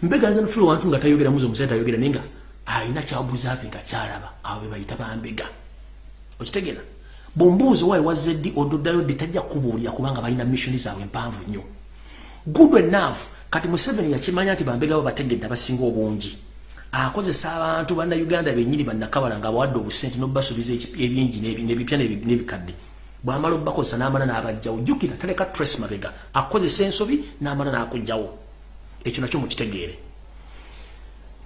Mbega nze nfula wantu nga tayogera muzi omusajja tayogera naye nga alina kyabuuza ave nga kyalaba abo be bayita bambega okitegeera? Bwombuuza owaayi wazze ddi ododdayo ddi tajja kukubuulira kubanga balina missioni zaabwe empanvu nnyo. Good enough. Kati museveni yakimanya nti bambega bo bategedde abasinga obungi akozesa abantu bannayuganda benyini bannakabala nga bawadde obusente nobasuubiza ebingi nebipya nebikadde. Bwamala obakozesa namala nabajjawo jjukira taleka tres mabega. Akozesa ensobi namala nakugjawo ekyo nakyo mukitegeere.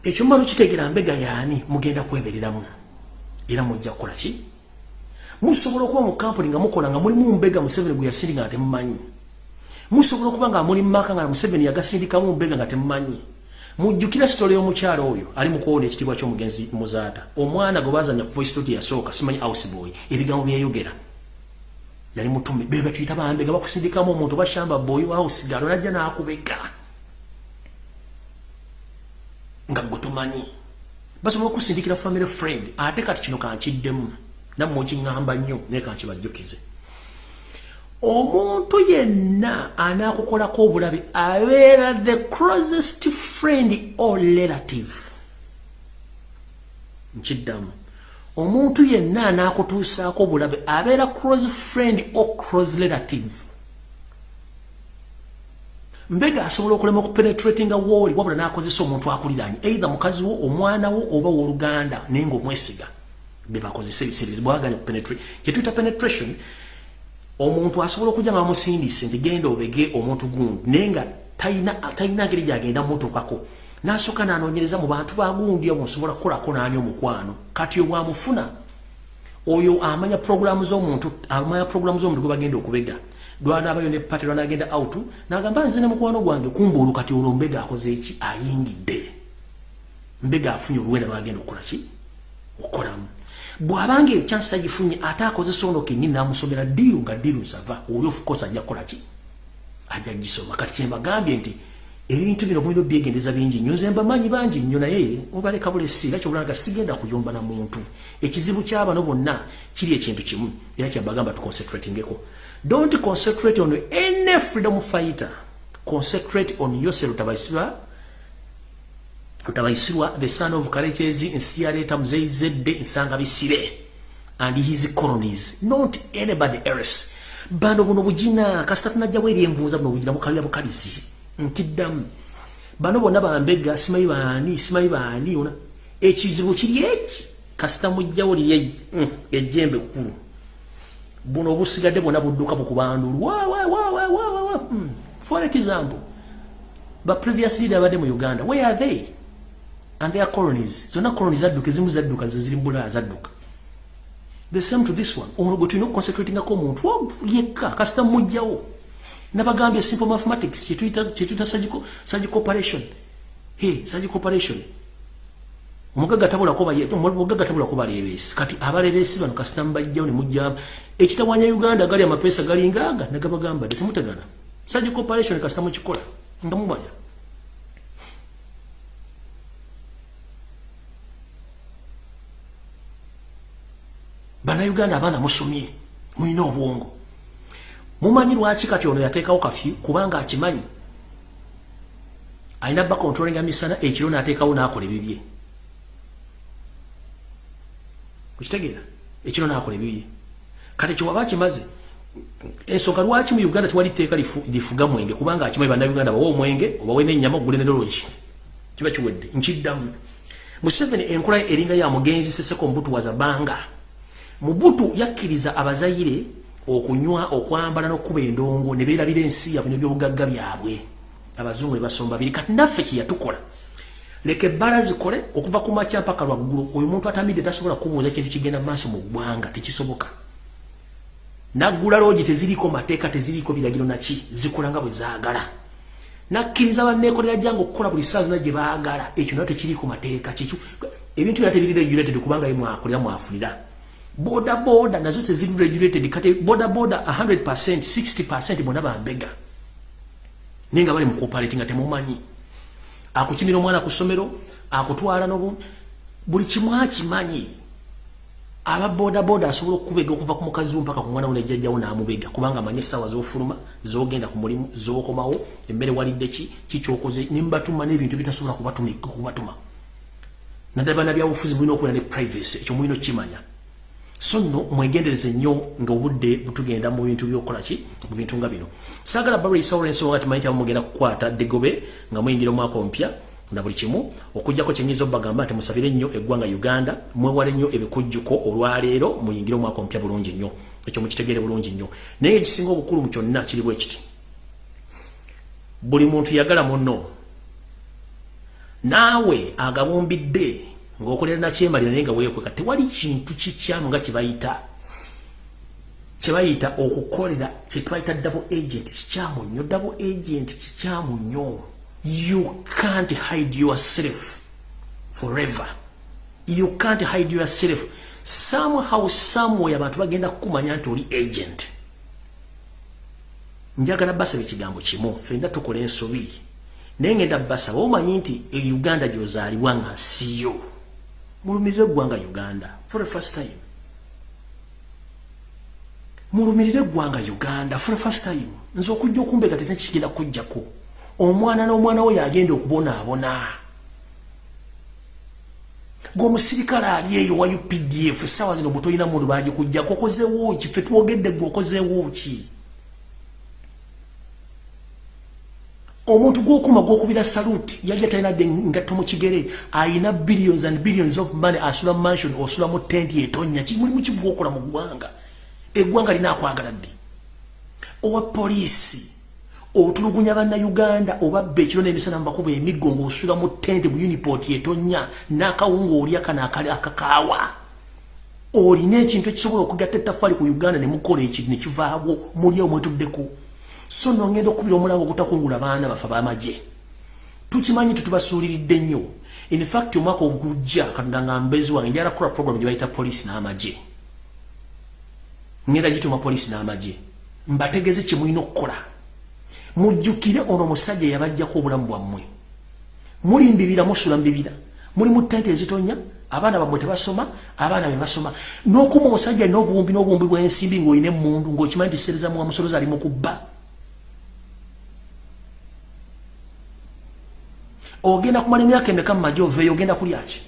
Ekyomala kitegera mbega yaani mugenda kwebereramu? Era mujja kukola ki? Musobola okuba mu kampuni nga mukola nga mulimu mbega museveni gwe yasindi nga temumanyi. Musobola okuba nga muli mumaka nga museveni yagasindikamu mbega nga temumanyi mujjukira sitole y'omukyalo oyo ali mukuwona ekitiibwa ky'omugenzi muzaata. Omwana gwe bazanya ku voice note yasooka simanyi houseboy ebigambo byeyogera yali mutume bebe tuyita bambega bakusindikamu omuntu bashamba boyi house galo najja n'akubega. Nga gwe tumanyi basobola okusindikira family friend ate kati kino kankiddemu. Nammwe okiŋŋamba nnyo naye kankibajjukize omuntu yenna anaakukolako obulabe abeera the closest friend or relative. Nkiddamu. Omuntu yenna anaakutuusaako obulabe abeera close friend or close relative. Mbega asobola okulema okupenetratinga wooli wabula n'akozesa omuntu akuliranye eitha mukazi wo omwana wo oba wooluganda naye ngaomwesiga bebakozesa ebiseerezo bwaganya kupenetrate kyetuyita penetration omuntu asobola okujja nga bamusindise nti genda obege omuntu gundi naye nga talina ngeri gyagenda mutuukako n'asooka n'anoonyereza mu bantu bagundi omu nsobola kukolako n'ani omukwano. Kati obwamufuna oyo amanya puroguramu z'omuntu amanya puroguramu z'omuntu gwe bagenda okubega. Lwanaabayo ne pate lwanaagenda out n'agamba nze ne mukwano gwange kumbaolu kati olwo mbega akoze eki ayingidde. Mbega afunye oluwenda lwagenda okukola ki? Okukolamu bw'abanga ekyansi tagifunye ate akozesa ono kenyini namusomera diiru nga diiru nsava oli ofukosa ajja kukola ki? Ajja gisoma kati kyembagambye nti ebintu bino mulina obyegendeza bingi nnyo. Nze mbamanyi bangi nnyo naye mubaleka bulesi era kyobulanga sigenda kuyomba na muntu. Ekizibu kyabano bonna kiri ekintu kimu era kyembagamba tuconcentratingeko. Don't concentrate on any freedom fighter. Concentrate on yourself Utabaisirwa, the son of Karechezi, Nsiareta Mzeizede, Nsanga Bisire, and his colonies, not anybody else. Bando buno bujina, kasitatu na jaweri mvuza buno bujina mukalila bukalizi. Nkiddamu. Bano bonna bambega, simayi baani, simayi baani, una. Ekizibu kiri eki, kasita mujjawoli ye, mm, kuru. Buno busigadde bonna budduka bukubandulu. Wa, wa, wa, wa, wa, wa, wa. Mm. For example, but previously they were in Uganda. Where are they? And their colonies. Zona colonies zadduka ezimu zadduka ziri mbula zadduka. The same to this one. Ono gwe tulina okuconcentrating ako omuntu yekka kasita mujjawo. Nabagambye simple mathematics kyetuyita surgical operation. He surgical operation. Tabulamugaga tabulako balebeesi kati abalebeesi bano kasita mubajjawo ne mujja ekitawanya uganda gali amapeesa galingaaga nagabagamba temutegana surgical operation kasita mukikola nga mubanya bannayuganda abaana musomye mulina obwongo. Mumanyi lwaki kati ono yateekawo kafyu? Kubanga akimanyi alina ba controlinga misana ekiro naateekawo naakola ebibye. Kukitegeera ekiro naakola ebibye. Kati kiwaba kimaze ensonga lwaki mu uganda tewali tteeka lifuga mwenge? Kubanga akimanyi bannayuganda bawe omwenge obawe n'ennyama ogule nedologi kiba kiwedde nkiddamu. Museveni enkola eringa ya mugenzi seseko mubutuwaza banga mubutu yakkiriza abazayire okunywa okwambala n'okkuba endongo ne beerabira ensi yabwe n'ebyobugagga byabwe. Abazungu ne basomba biri kati naffe kye yatukola. Leka ebbala zikole okuva ku makya mpaka lwaggulu oyo omuntu atamidde tasobola kubuuza ekintu kigenda maaso mu ggwanga tekisoboka. Naggula loogi teziriiko mateeka teziriiko biragiro naki zikola nga bwe zaagala. Nakkiriza banneekolera jange okukola buli saa zona gye baagala. Ekyo nayo tekiriiko mateeka kikyo ebintu byona tebiri regulated kubanga ye mwakolera mwafunira boda boda nazo teziri regulated kati boda boda 100% 60% bona bambega ninga bali mu cooperating ate mumanyi akuchimira omwana ku somero akutwala no buli kimwa kimanyi aba boda boda asobola okubega okuva ku mukazi mpaka ku mwana we jjajjawo n'amubega. Kubanga amanyi sawa z'ofuluma z'ogenda ku mulimu z'okomawo emmere walidde ki kikyokoze nimbatuma n'ebintu bitasobola kubatuma naddala bana byabufuzi bulina okubeera ne privacy ekyo mulina okukimanya so nno mwegendereze nnyo nga obudde butugenda mu bintu byokukola ki? Mu bintu nga bino. Saagala barisa olwensonga ti manyi mugenda kukwata degobe nga muyingira omwaka omupya na buli kimu okugjako kyenyinza obagamba nti musabire nnyo eggwanga uganda mwewale nnyo ebikujjuko olwaleero muyingire omwaka omupya bulungi nnyo. Ekyo mukitegere bulungi nnyo. Naye ekisinga obukulu mu kyonna kiri bwe kiti. Buli muntu yagala munno. Naawe agabumbidde ng'okolera nakyemalira naye nga weekweka tewali kintu kikyamu nga kibayita kyebayita okukolera kyetubayita double agent kikyamu nnyo double agent kikyamu nnyo. You can't hide yourself forever. You can't hide yourself. Somehow somewhere abantu bagenda kukumanya nti oli agent. Njagala basaba ekigambo kimu fenna tukola ensobi. Naye ngenda basaba omanyi nti e uganda gyozaalibwa nga siyo mulumirire eggwanga uganda for the first time. Mulumirire eggwanga uganda for the first time. Nze okujja okumbega tete kigenda kujjako. Omwana n'omwana we yagenda okubonaabona. Gweomusirikale ali eyo wa updf esawa zino butolina mundu bagikujjako okozewo ki? Fe twogedde gwe okozewo ki omuntu gwokuma gwokubira saluti yajja talinadde ngatto mu kigere ayina billions and billions of money asula mansion osula mu tenti etonya. Kimulimu kigwokola mu ggwanga? Eggwanga linaakwagala ddi? Owa poliisi otulugunya bannayuganda obabba ekiro n'emisana mubakuba emiggo ng'osula mu tente mu uniport etonya n'akawunga olya kana akakaawa. Olina ekintu ekisobola okugatta ettafali ku uganda ne mukola ekiri ne kivaawo muli omwetuddeko so nongenda okubira omulango ogutakungula baana bafe bamagye. Tukimanyi tetubasuuliridde nnyo. Infact omwaka ogujja katonda nga mbezi wange njala kukola program gye bayita poliisi n'amagye. Ngenda gituma poliisi n'amagye. Mbategeze kye mulina okukola. Mujjukire ono musajja yabajjako obulamu bwammwe. Muli mbibira musula mbibira. Muli mu ttente ezitonya abaana bammwe tebasoma abaana be basoma. N'okuma omusajja alina obuwumbi n'obuwumbi bw'ensimbi ng'olina emmundu ng'okimanyi nti sereza muwa musolozi ali mu kubba ogenda kumala emyaka emeka mu maje oveeyo ogenda kulyaki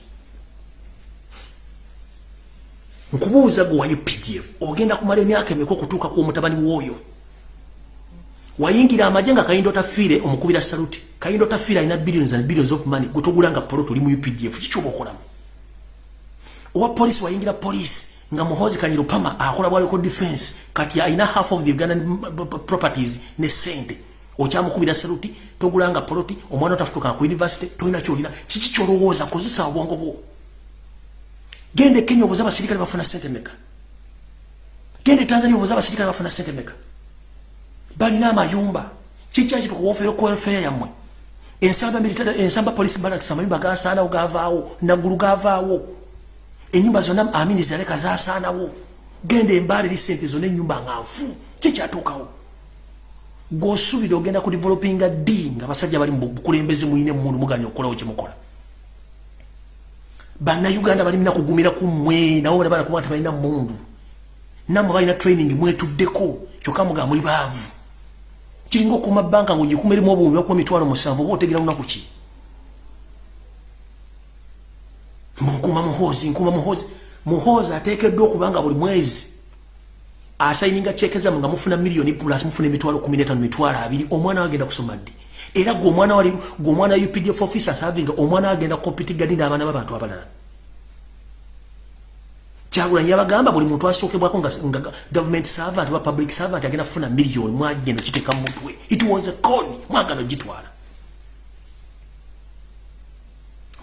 nkubuuza gwe wayo pdf ogenda kumala emyaka emeka okutuuka ku omutabani w'oyo? Wayingira amaje nga kayindo tafiire omukubira saluti kayindo tafiire alina billions and billions of money. Gwetogulanga polo tuli mu updf kikyoba okolamu owa polisi wayingira polisi nga muhozi kanyirupama akola bwaleko defense kati alina half of the ugandan properties ne sente okyamukubira saluti togulanga poloti omwana otafutuka ku university tolina kyolina. Kiki kyolowooza kozesa obwongo bwo? Gende kenya obuza abasirikale bafuna sente meka gende tanzania obuza abasirikale bafuna sente meka balina amayumba. Kikyakituka wofero kwelfeya yammwe? Ensamba military ensamba police barracks amayumba gasaanawo gavaawo naggulu gavaawo enyumba zonna amini zaleka zasaanawo. Genda embaala eri sente zonna enyumba nga nfu. Kikyatuukawo gwosuubira ogenda ku developinga d nga basajja bali mubukulembeze muyina emundu muganya okukolawo kyemukola bannayuganda balimina kugumira ku mmwe nabo bana bana kubanga tebalina mundu nammwe balina training mwetuddeko kyokka muga muli baavu. Kiringa okuma banka ngaogikuma erimu obuwumbi bakuba emitwalo musanvu oba otegera lunaku ki? Nkuma muhozi nkuma muhozi muhozi ateekeddwa okubanga buli mwezi asayininga cyekezamu nga mufuna miliyoni plus mufuna kumi n'etaano mitwalo abiri omwana we agenda kusoma ddi? Era gwe omwana wali gwe omwana wa updf officer serving omwana we agenda kompitigani n'abaana b'abantu abalala. Kyagulanyi yabagamba buli muntu asookebwako nga government servant ba public servant agenda kufuna miliyoni mwagenda kiteeka mu mutwe. It was a code mwagana ogitwala.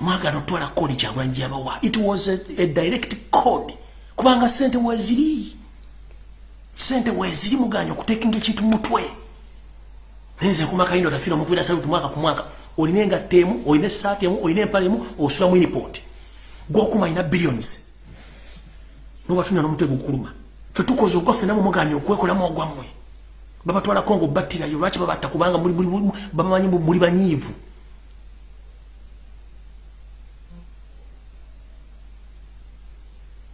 Mwagana otwala kodi kyagulanyi gyabawa it was a, a direct code. Kubanga sente weziri sente weziri muganya okutekinga ekintu mutwe. Nze kumakayindo tafiira omukubira saluti mwaka ku mwaka. Olina engatta emu olina esaati emu olina empala emu osula mu inipot gwokuma alina billions. Nobatunda nomutwe gukuluma. Fe tukoze ogwaffe namwe muganya okwekolamu ogwammwe. Babatwalako nga obattirayo lwaki babatta kubanga bamanyi muli banyiivu?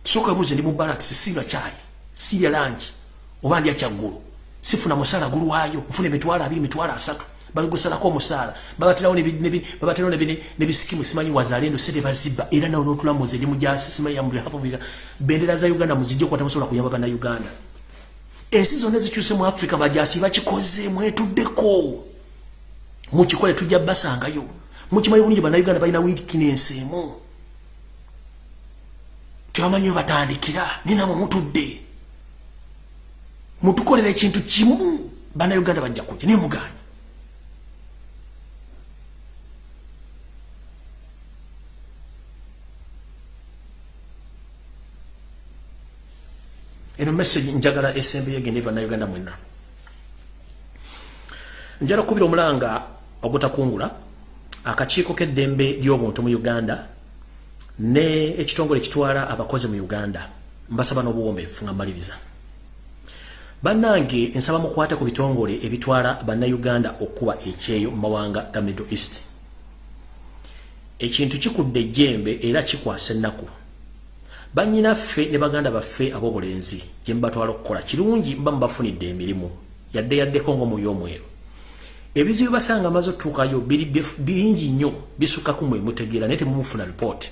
Soka ebuuze ndi mu balakisi sirya kyayi sirya langi oba ndya kyaggulu sifuna musala gulwayo nfuna emitwalo abiri mitwalo asatu. Bagusalako omusaala babaterawo nebisikimu simanyi wazalendo sente bazibba era nawe notulamuza eri mujasi simanyi yamulihafuviga bendera za uganda muzijja okukwata musobola kuyamba bannayuganda. Ensi zonna ezikyuse mu afrika bajasi bakikoze mwetuddeko mukikole tujja basangayo mukimanyi bulungi bannayuganda balina wikinensi emu. Tebamanyi batandikira ninamwe mutudde mutukolera ekintu kimu bannayuganda bajja kujja naye mugaanyi eno message njagala esembeyo egende bannayuganda mwenna. Njala kubira omulanga ogutakungula akakiiko k'eddembe ly'obuntu mu uganda ne ekitongole kitwala abakozi mu uganda. Mbasaba n'obuwombeefu nga mmaliriza. Bannange nsaba mukwate ku bitongole ebitwala bannayuganda okuba ekyeyo mu mawanga ga middle east. Ekintu kikudde ejjembe era kikwasa ennaku. Banyinaffe ne baganda baffe ab'obulenzi gye mubatwala okukola kirungi mba mubafunidde emirimu yadde yaddeko ng'omuyo omweru. Ebizibu basanga amaze otuukayo bingi nnyo bisukkaku mwe mutegeera naye temumufuna ripooti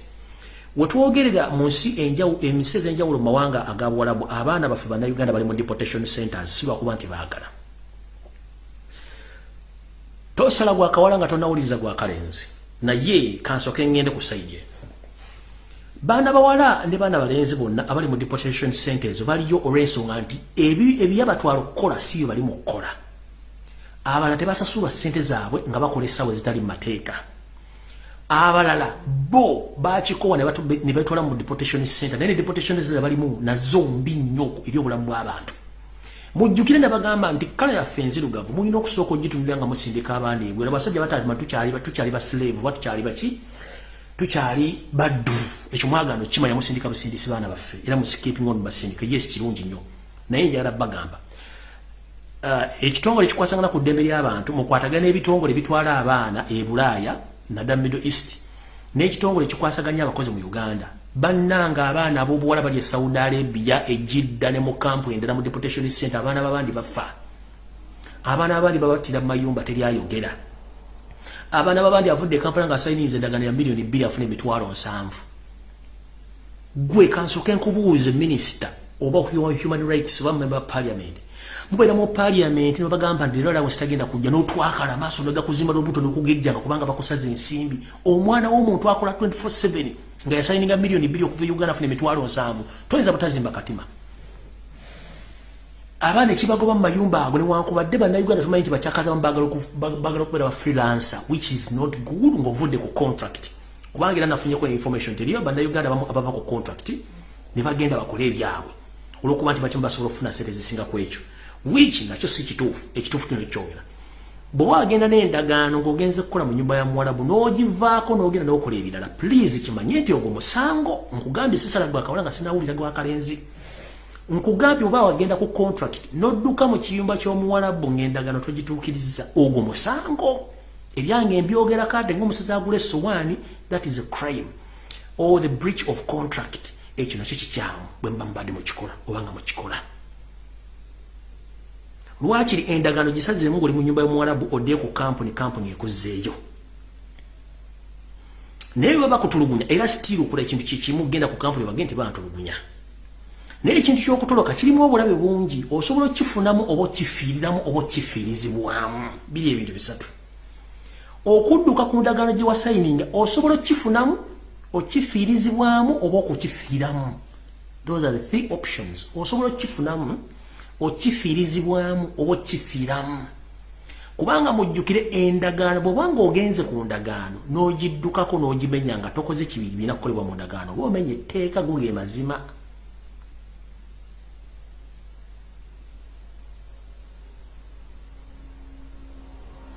wetwogerera mu nsi emisi ez'enjawulo mu mawanga agabuwalabu abaana baffe bannayuganda bali mu deportation centers si lwakuba nti baagala. Tosala gwakawala nga tonawuliriza gwakalenzi naye kansoke ngende ku saije baana bawala ne baana balenzi bonna abali mu deportation centers baliyo olw'ensonga nti ebyabatwala okukola siyo bali mu kukola. Abalala tebasasulwa ssente zaabwe nga bakola essaawa ezitali mu mateeka abalala bo bakikowa ne betwala mu deportation center. Naye ne deportation center balimu nazo mbi nnyo eri obulamu bw'abantu mujjukire ne bagamba nti kala yaffe enzirugavu mulina okusooka ogitunulira nga musindika abaana ebwera abasajja batalima tukyali basilave oba tukyali baki tukyali baddu ekyo mwagano kimanya musindika busindisi baana baffe era musikiping on basindika yes kirungi nnyo. Naye njagala bagamba uh, ekitongole kikwasagana ku ddembe ly'abantu mukwatagana n'ebitongole bitwala abaana e bulaaya nadda middle east n'ekitongole kikwasaganya abakozi mu uganda. Bannanga abaana ab'obuwala bali e saudi arabia ejidda ne mu kampu endala mu deportation center abaana babandi bafa. Abaana abandi babatira mu mayumba teryayogera abaana babandi avudde ekampala nga asayiniza endagano ya miliyoni bbiri afuna emitwalo nsanvu. Gwe kansoke nkubuuze minisita oba human rights oba member parliament mubeera mu parliament nebagamba nti lero lawe sitagenda kujja n'otwakala amaaso negakuzimba n'obuto nokugejjanga kubanga bakusaza ensimbi. Omwana w'omuntu akola 24/7 nga yasayininga miliyoni bbiri okuva e uganda afuna emitwalo nsanvu toyinza butazimba katima. Abaana ekibagoba mu mayumba ago newankubadde bannayuganda tumanyi nti bakyakaza bagala okubeera ba freelancer which is not good ngaovudde ku contract. Kubanga era nafunyeko information teriyo bannayuganda bamu abava ku contract ne bagenda bakole ebyabwe. Olwokuba nti bakimu basobola okufuna sente zisinga ku ekyo which nakyo si kituufu ekituufu kino kyogera bw'oba wagenda n'endagaano ng'ogenze kukola mu nyumba ya muwalabu n'ogivaako n'ogenda n'okola ebirala please kimanye nti ogwo musango nkugambye sisala gwakawala nga sinawulira gwakalenzi nkugambye oba wagenda ku contract n'odduka mu kiyumba ky'omuwalabu ng'endagaano togituukiriza ogwo musango. Ebyange mbyogera kade ng'omusazi agula essowaani that is a crime. Or the breach of contract ekyo nakyo kikyamu bwe mba mbadde mukikola oba nga mukikola lwakiri endagano gisazemu ngoli mu nyumba y'omuwalabu odde ku kampuni kampuni ekuzzeeyo? Naye baba bakutulugunya era sitiiri okola ekintu kikimu genda ku kampuni bagende tebantulugunya naye ekintu ky'okutoloka kirimu obulabe bungi osobola okifunamu oba okifiiriramu oba okifiirizibwamu. Biri ebintu bisatu. Okudduka ku ndagaano gye wasayininga osobola okifunamu okifiirizibwamu oba okukifiiramu. Those are the three options. Osobola okifunamu okifiirizibwamu oba okifiiramu kubanga mujjukire endagaano bwobanga ogenze ku ndagaano n'ogiddukako n'ogimenya nga tokoze kibiri birina kukolebwa mu ndagaano oba omenya etteeka goge mazima.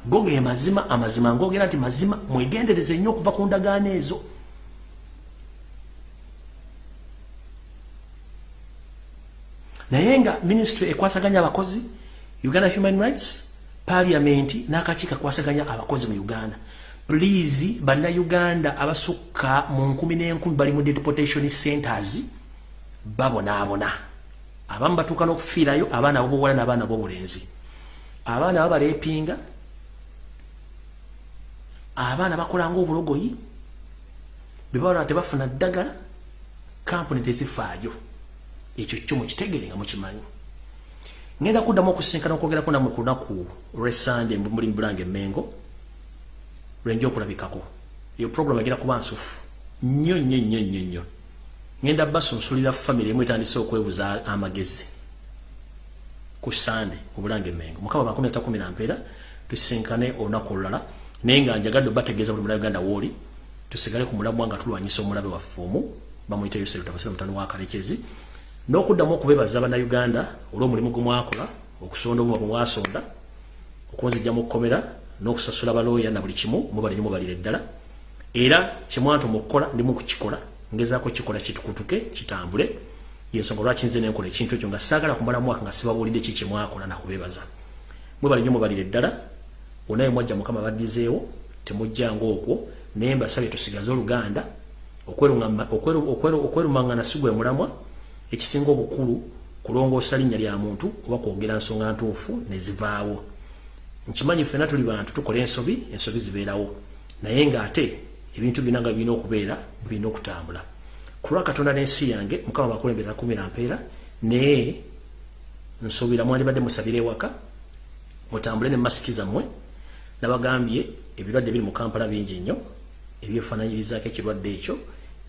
Goge mazima amazima ngogera nti mazima mwegendereze nnyo okuva ku ndagaano ezo naye nga ministry ekwasaganya abakozi uganda human rights parliament n'akakiiko akwasaganya abakozi mu uganda. Please bannayuganda abasukka mu nkumi n'enkumi bali mu deportation centers babonaabona. Abamu batuuka n'okufiirayo abaana abobuwala n'abaana b'obulenzi. Abaana babaleepinga abaana bakola ngaobulogoyi bebabala tebafuna ddagala kampuni tezifaayo ekyo kyo mukitegere nga mukimanyi. Ngenda kuddamu okusinkana okwogerako namwe ku lunaku lwesande muli mubulange emengo lwenja okulabikako. Eyo program agenda kuba nsufu. Nnyo nnyo nnyo nnyo nnyo. Ngenda basunsulira famiry emu etandise okwebuza amagezi ku sande mubulange emengo mukama makumi atakumi nampeera tusinkane olunaku olulala. Naye nga njagadde obategeeza buli mulabe uganda wooli tusigale ku mulamwa nga tulwanyisa omulabe waffe omu bamuyita yosefu tabasira mutano wa kalekezi n'okuddamu okubeebaza bannayuganda olw'omulimu gwe mwakola okusonda obuma bwe mwasonda okunzijja mu kkomera n'okusasula balooya na buli kimu mubali nyo mubalira eddala. Era kyemwantuma okukola ndimu kukikola ngezaako kikola kitukutuke kitambule. Yensonga lwaki nze nenkola ekintu ekyo nga saagala kumala mwaka nga sibabuulidde ki kyemwakola nakubeebaza mwebali nyo mubalira eddala onaye mwajja mukama baddizeewo temujjanga okwo naye mbasabye tusigaze oluganda okwerumangana sigwe mulamwa ekisinga obukulu kulongoosa linnya lya muntu oba kwogera nsonga ntuufu nezivaawo nkimanyi ffena tuli bantu tukola ensobi ensobi zibeerawo. Naye ng'ate ebintu byonna nga birina okubeera birina okutambula. Kulwa katonda n'ensi yange mukama bakulembera kumira mpeera naye nsuubira mwandibadde musabire ewaka mutambule ne masiki zammwe nabagambye ebirwadde biri mu kampala bingi nnyo ebyefaananyirizaako ekirwadde ekyo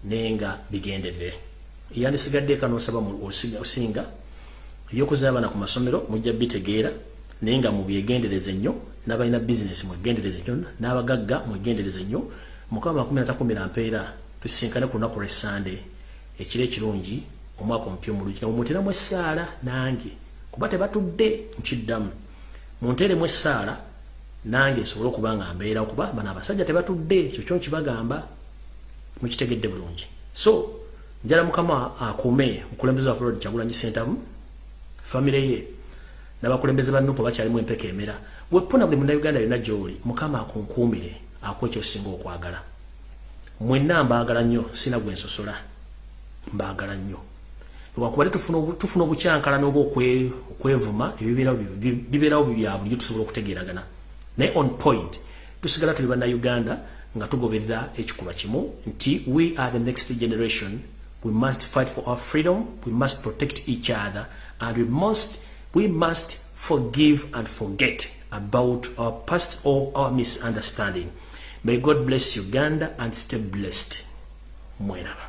naye nga bigenderere eyandisigadde eka nosaba osinga ebyokuza abaana ku masomero mujja bitegeera naye nga mubyegendereze nnyo n'abalina bizinesi mwegendereze nnyo n'abagagga mwegendereze nnyo. Mukama makumi natakumira mpeera tusinkane ku lunaku lwesande ekiro ekirungi omwaka omupya omulungi. Nga mumuteeramu essaala nange kuba tebatudde nkiddamu munteeremu essaala nange esobole okuba nga mbeera okuba bano abasajja tebatudde ekyo kyo nkibagamba mukitegedde bulungi. So njala mukama akuume omukulembeze wa florida kyagulanyi sentamu famire ye n'abakulembeze ba nupo bakyalimu empeka emera. Wepuna buli munnayuganda yonna gy'oli mukama akunkuumire akuwa ekyosinga okwagala. Mwenna mbaagala nnyo sina gwe nsosola. Mbaagala nnyo. Wakubadde tufuna obukyankalana oba okwevuma bibeerawo bya bulijjo tusobola okutegeeragana. Naye on point tusigala tuli bannayuganda nga tugoberera ekikulwa kimu nti we are the next generation we must fight for our freedom. We must protect each other. And we must we must forgive and forget about our past or our misunderstanding. May god bless uganda and stay blessed. Mweraba